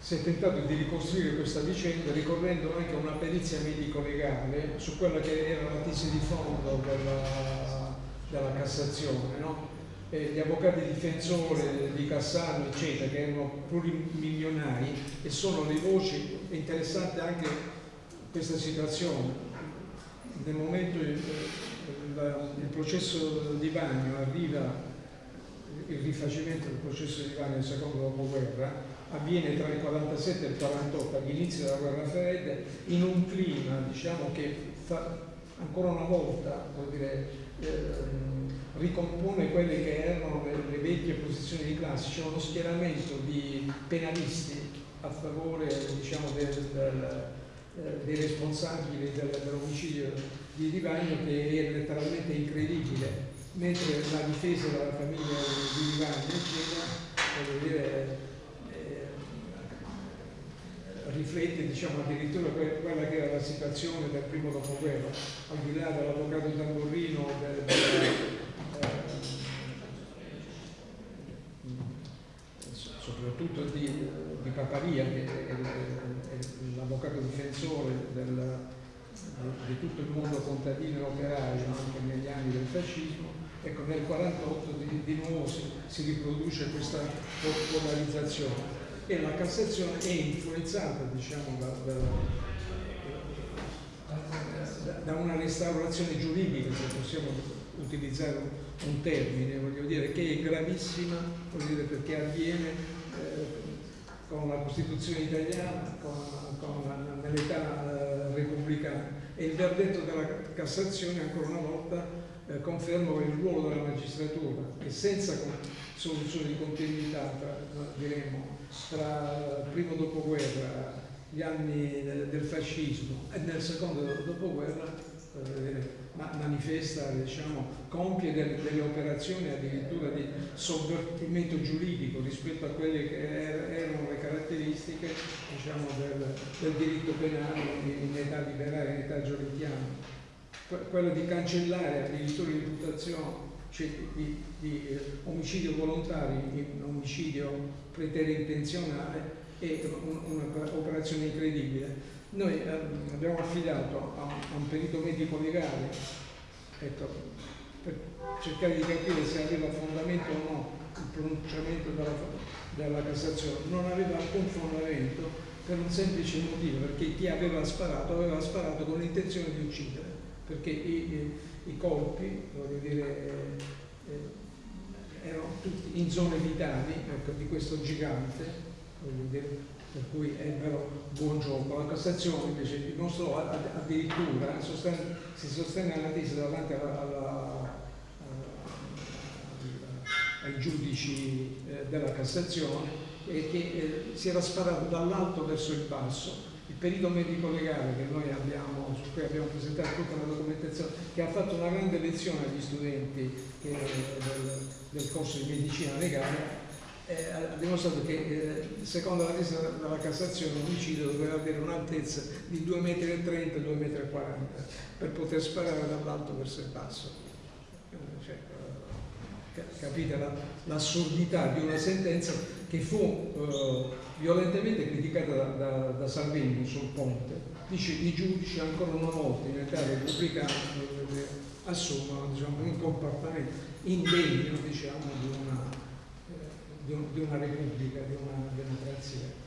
si è tentato di ricostruire questa vicenda ricorrendo anche a una perizia medico-legale su quella che era la tesi di fondo della, della Cassazione. No? Gli avvocati difensori di Cassano, eccetera, che erano plurimilionari e sono le voci, è interessante anche questa situazione. Nel momento il, il, il processo di bagno arriva il rifacimento del processo di bagno del secondo dopoguerra, avviene tra il 47 e il 48 all'inizio della guerra fredda in un clima diciamo, che fa, ancora una volta dire, eh, ricompone quelle che erano le, le, vecchie posizioni di classe, c'è uno schieramento di penalisti a favore diciamo, del, del, eh, dei responsabili del, dell'omicidio di Divagno che è letteralmente incredibile, mentre la difesa della famiglia di Divagno eccetera, riflette diciamo, addirittura quella che era la situazione del primo dopoguerra, al di là dell'avvocato Tamburrino, del, del, eh, soprattutto di, di Paparia, che è, è, è l'avvocato difensore del, di tutto il mondo contadino e operaio anche negli anni del fascismo, ecco nel 1948 di, di nuovo si, si riproduce questa polarizzazione. E la Cassazione è influenzata diciamo, da, da, da, una restaurazione giuridica, se possiamo utilizzare un termine, voglio dire, che è gravissima, dire, perché avviene con la Costituzione italiana, con, con nell'età eh, repubblicana. E il verdetto della Cassazione, ancora una volta, eh, conferma il ruolo della magistratura, che senza soluzione di continuità, tra, diremo, tra il primo dopoguerra, gli anni del fascismo e nel secondo dopoguerra eh, manifesta, diciamo, compie delle, delle, operazioni addirittura di sovvertimento giuridico rispetto a quelle che er, erano le caratteristiche diciamo, del, del, diritto penale in, età liberale, in età giolittiana. Quello di cancellare addirittura l'imputazione cioè di, di eh, omicidio volontario in omicidio preterintenzionale è un'operazione incredibile. Noi eh, abbiamo affidato a, a un perito medico legale ecco, per cercare di capire se aveva fondamento o no il pronunciamento della, della Cassazione. Non aveva alcun fondamento per un semplice motivo, perché chi aveva sparato aveva sparato con l'intenzione di uccidere, perché i, i colpi, voglio dire, eh, erano tutti in zone vitali ecco, di questo gigante, dire, per cui è vero buon gioco. La Cassazione invece dimostrò addirittura, si sostenne alla tesi davanti alla, alla, ai giudici eh, della Cassazione e che eh, si era sparato dall'alto verso il basso. Il perito medico legale che noi abbiamo, su cui abbiamo presentato tutta una documentazione, che ha fatto una grande lezione agli studenti che, del, del corso di medicina legale, eh, ha dimostrato che eh, secondo la tesi della Cassazione un omicidio doveva avere un'altezza di 2,30 m e 2,40 m per poter sparare dall'alto verso il basso. Eh, eh, capite l'assurdità di una sentenza che fu eh, violentemente criticata da, da, da, Salvini sul ponte. Dice i giudici ancora una volta in età repubblicana assumono diciamo, un comportamento indegno diciamo, di una di, un, di una repubblica, di una democrazia.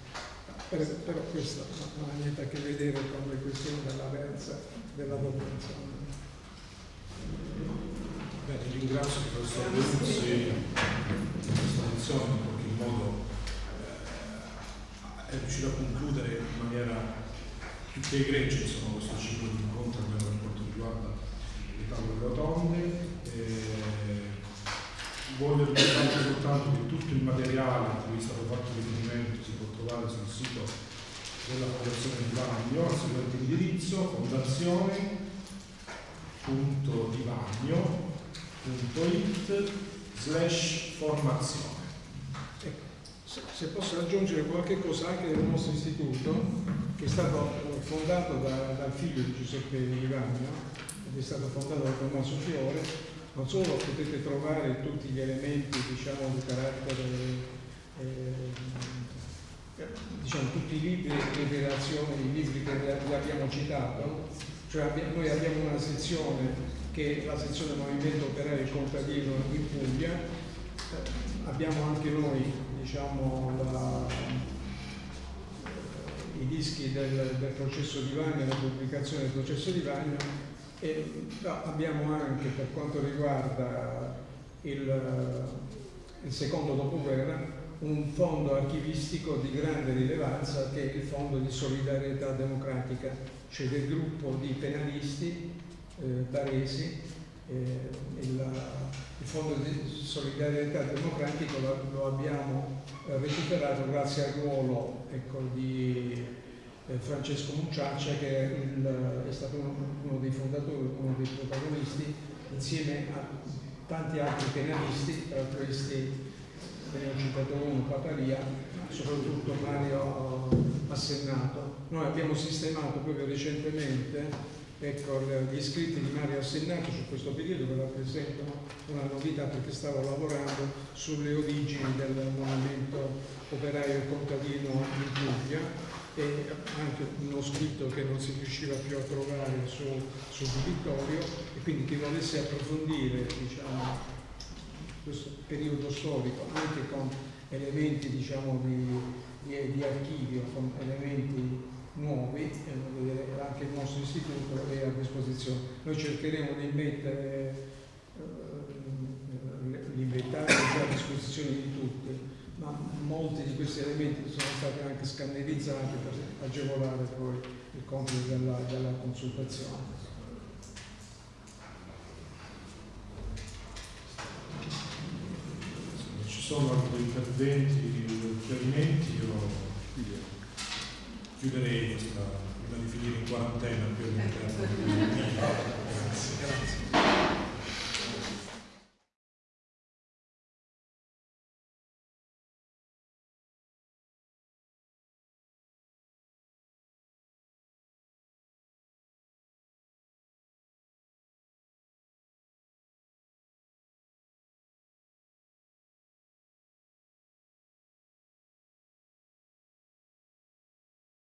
Per, però questo non ha niente a che vedere con le questioni della versa della popolazione. Bene, ringrazio il professor Luzzi per questa lezione in qualche modo eh, è riuscito a concludere in maniera più che egregia insomma, questo ciclo di incontri per quanto riguarda le tavole rotonde. Eh, voglio ricordare soltanto che tutto il materiale a cui è stato fatto riferimento si può trovare sul sito della Fondazione di Vagno, al seguente indirizzo fondazione.divagno.it slash formazione. Ecco, se posso aggiungere qualche cosa anche del nostro istituto, che è stato fondato da, dal figlio di Giuseppe Livagno, ed è stato fondato da Tommaso Fiore, non solo potete trovare tutti gli elementi diciamo, di carattere, eh, diciamo, tutti i libri di relazione, i libri che abbiamo citato, cioè abbiamo, noi abbiamo una sezione che la sezione Movimento Operaio Contadino in Puglia, eh, abbiamo anche noi diciamo, la, i dischi del, del processo di Vagna, la pubblicazione del processo di Vagna e abbiamo anche per quanto riguarda il, il secondo dopoguerra un fondo archivistico di grande rilevanza che è il Fondo di Solidarietà Democratica, cioè del gruppo di penalisti eh, baresi. Eh, il, il, Fondo di Solidarietà Democratica lo, lo abbiamo eh, recuperato grazie al ruolo ecco, di eh, Francesco Mucciaccia che è, il, è stato uno, uno, dei fondatori, uno dei protagonisti insieme a tanti altri penalisti, tra questi ne ho citato uno, Paparia, soprattutto Mario Assennato. Noi abbiamo sistemato proprio recentemente ecco, gli iscritti di Mario Assennato su questo periodo che rappresentano una novità perché stavo lavorando sulle origini del movimento operaio contadino in Puglia e anche uno scritto che non si riusciva più a trovare su, su Vittorio e quindi chi volesse approfondire diciamo, questo periodo storico anche con elementi diciamo, di, di, di, archivio, con elementi nuovi, eh, anche il nostro istituto è a disposizione. Noi cercheremo di mettere eh, l'inventario a disposizione di tutti ma molti di questi elementi sono stati anche scannerizzati per agevolare poi il compito della, della consultazione. ci sono altri interventi, chiarimenti, io chiuderei questa, prima di finire in quarantena per o meno. Ecco. Grazie. grazie.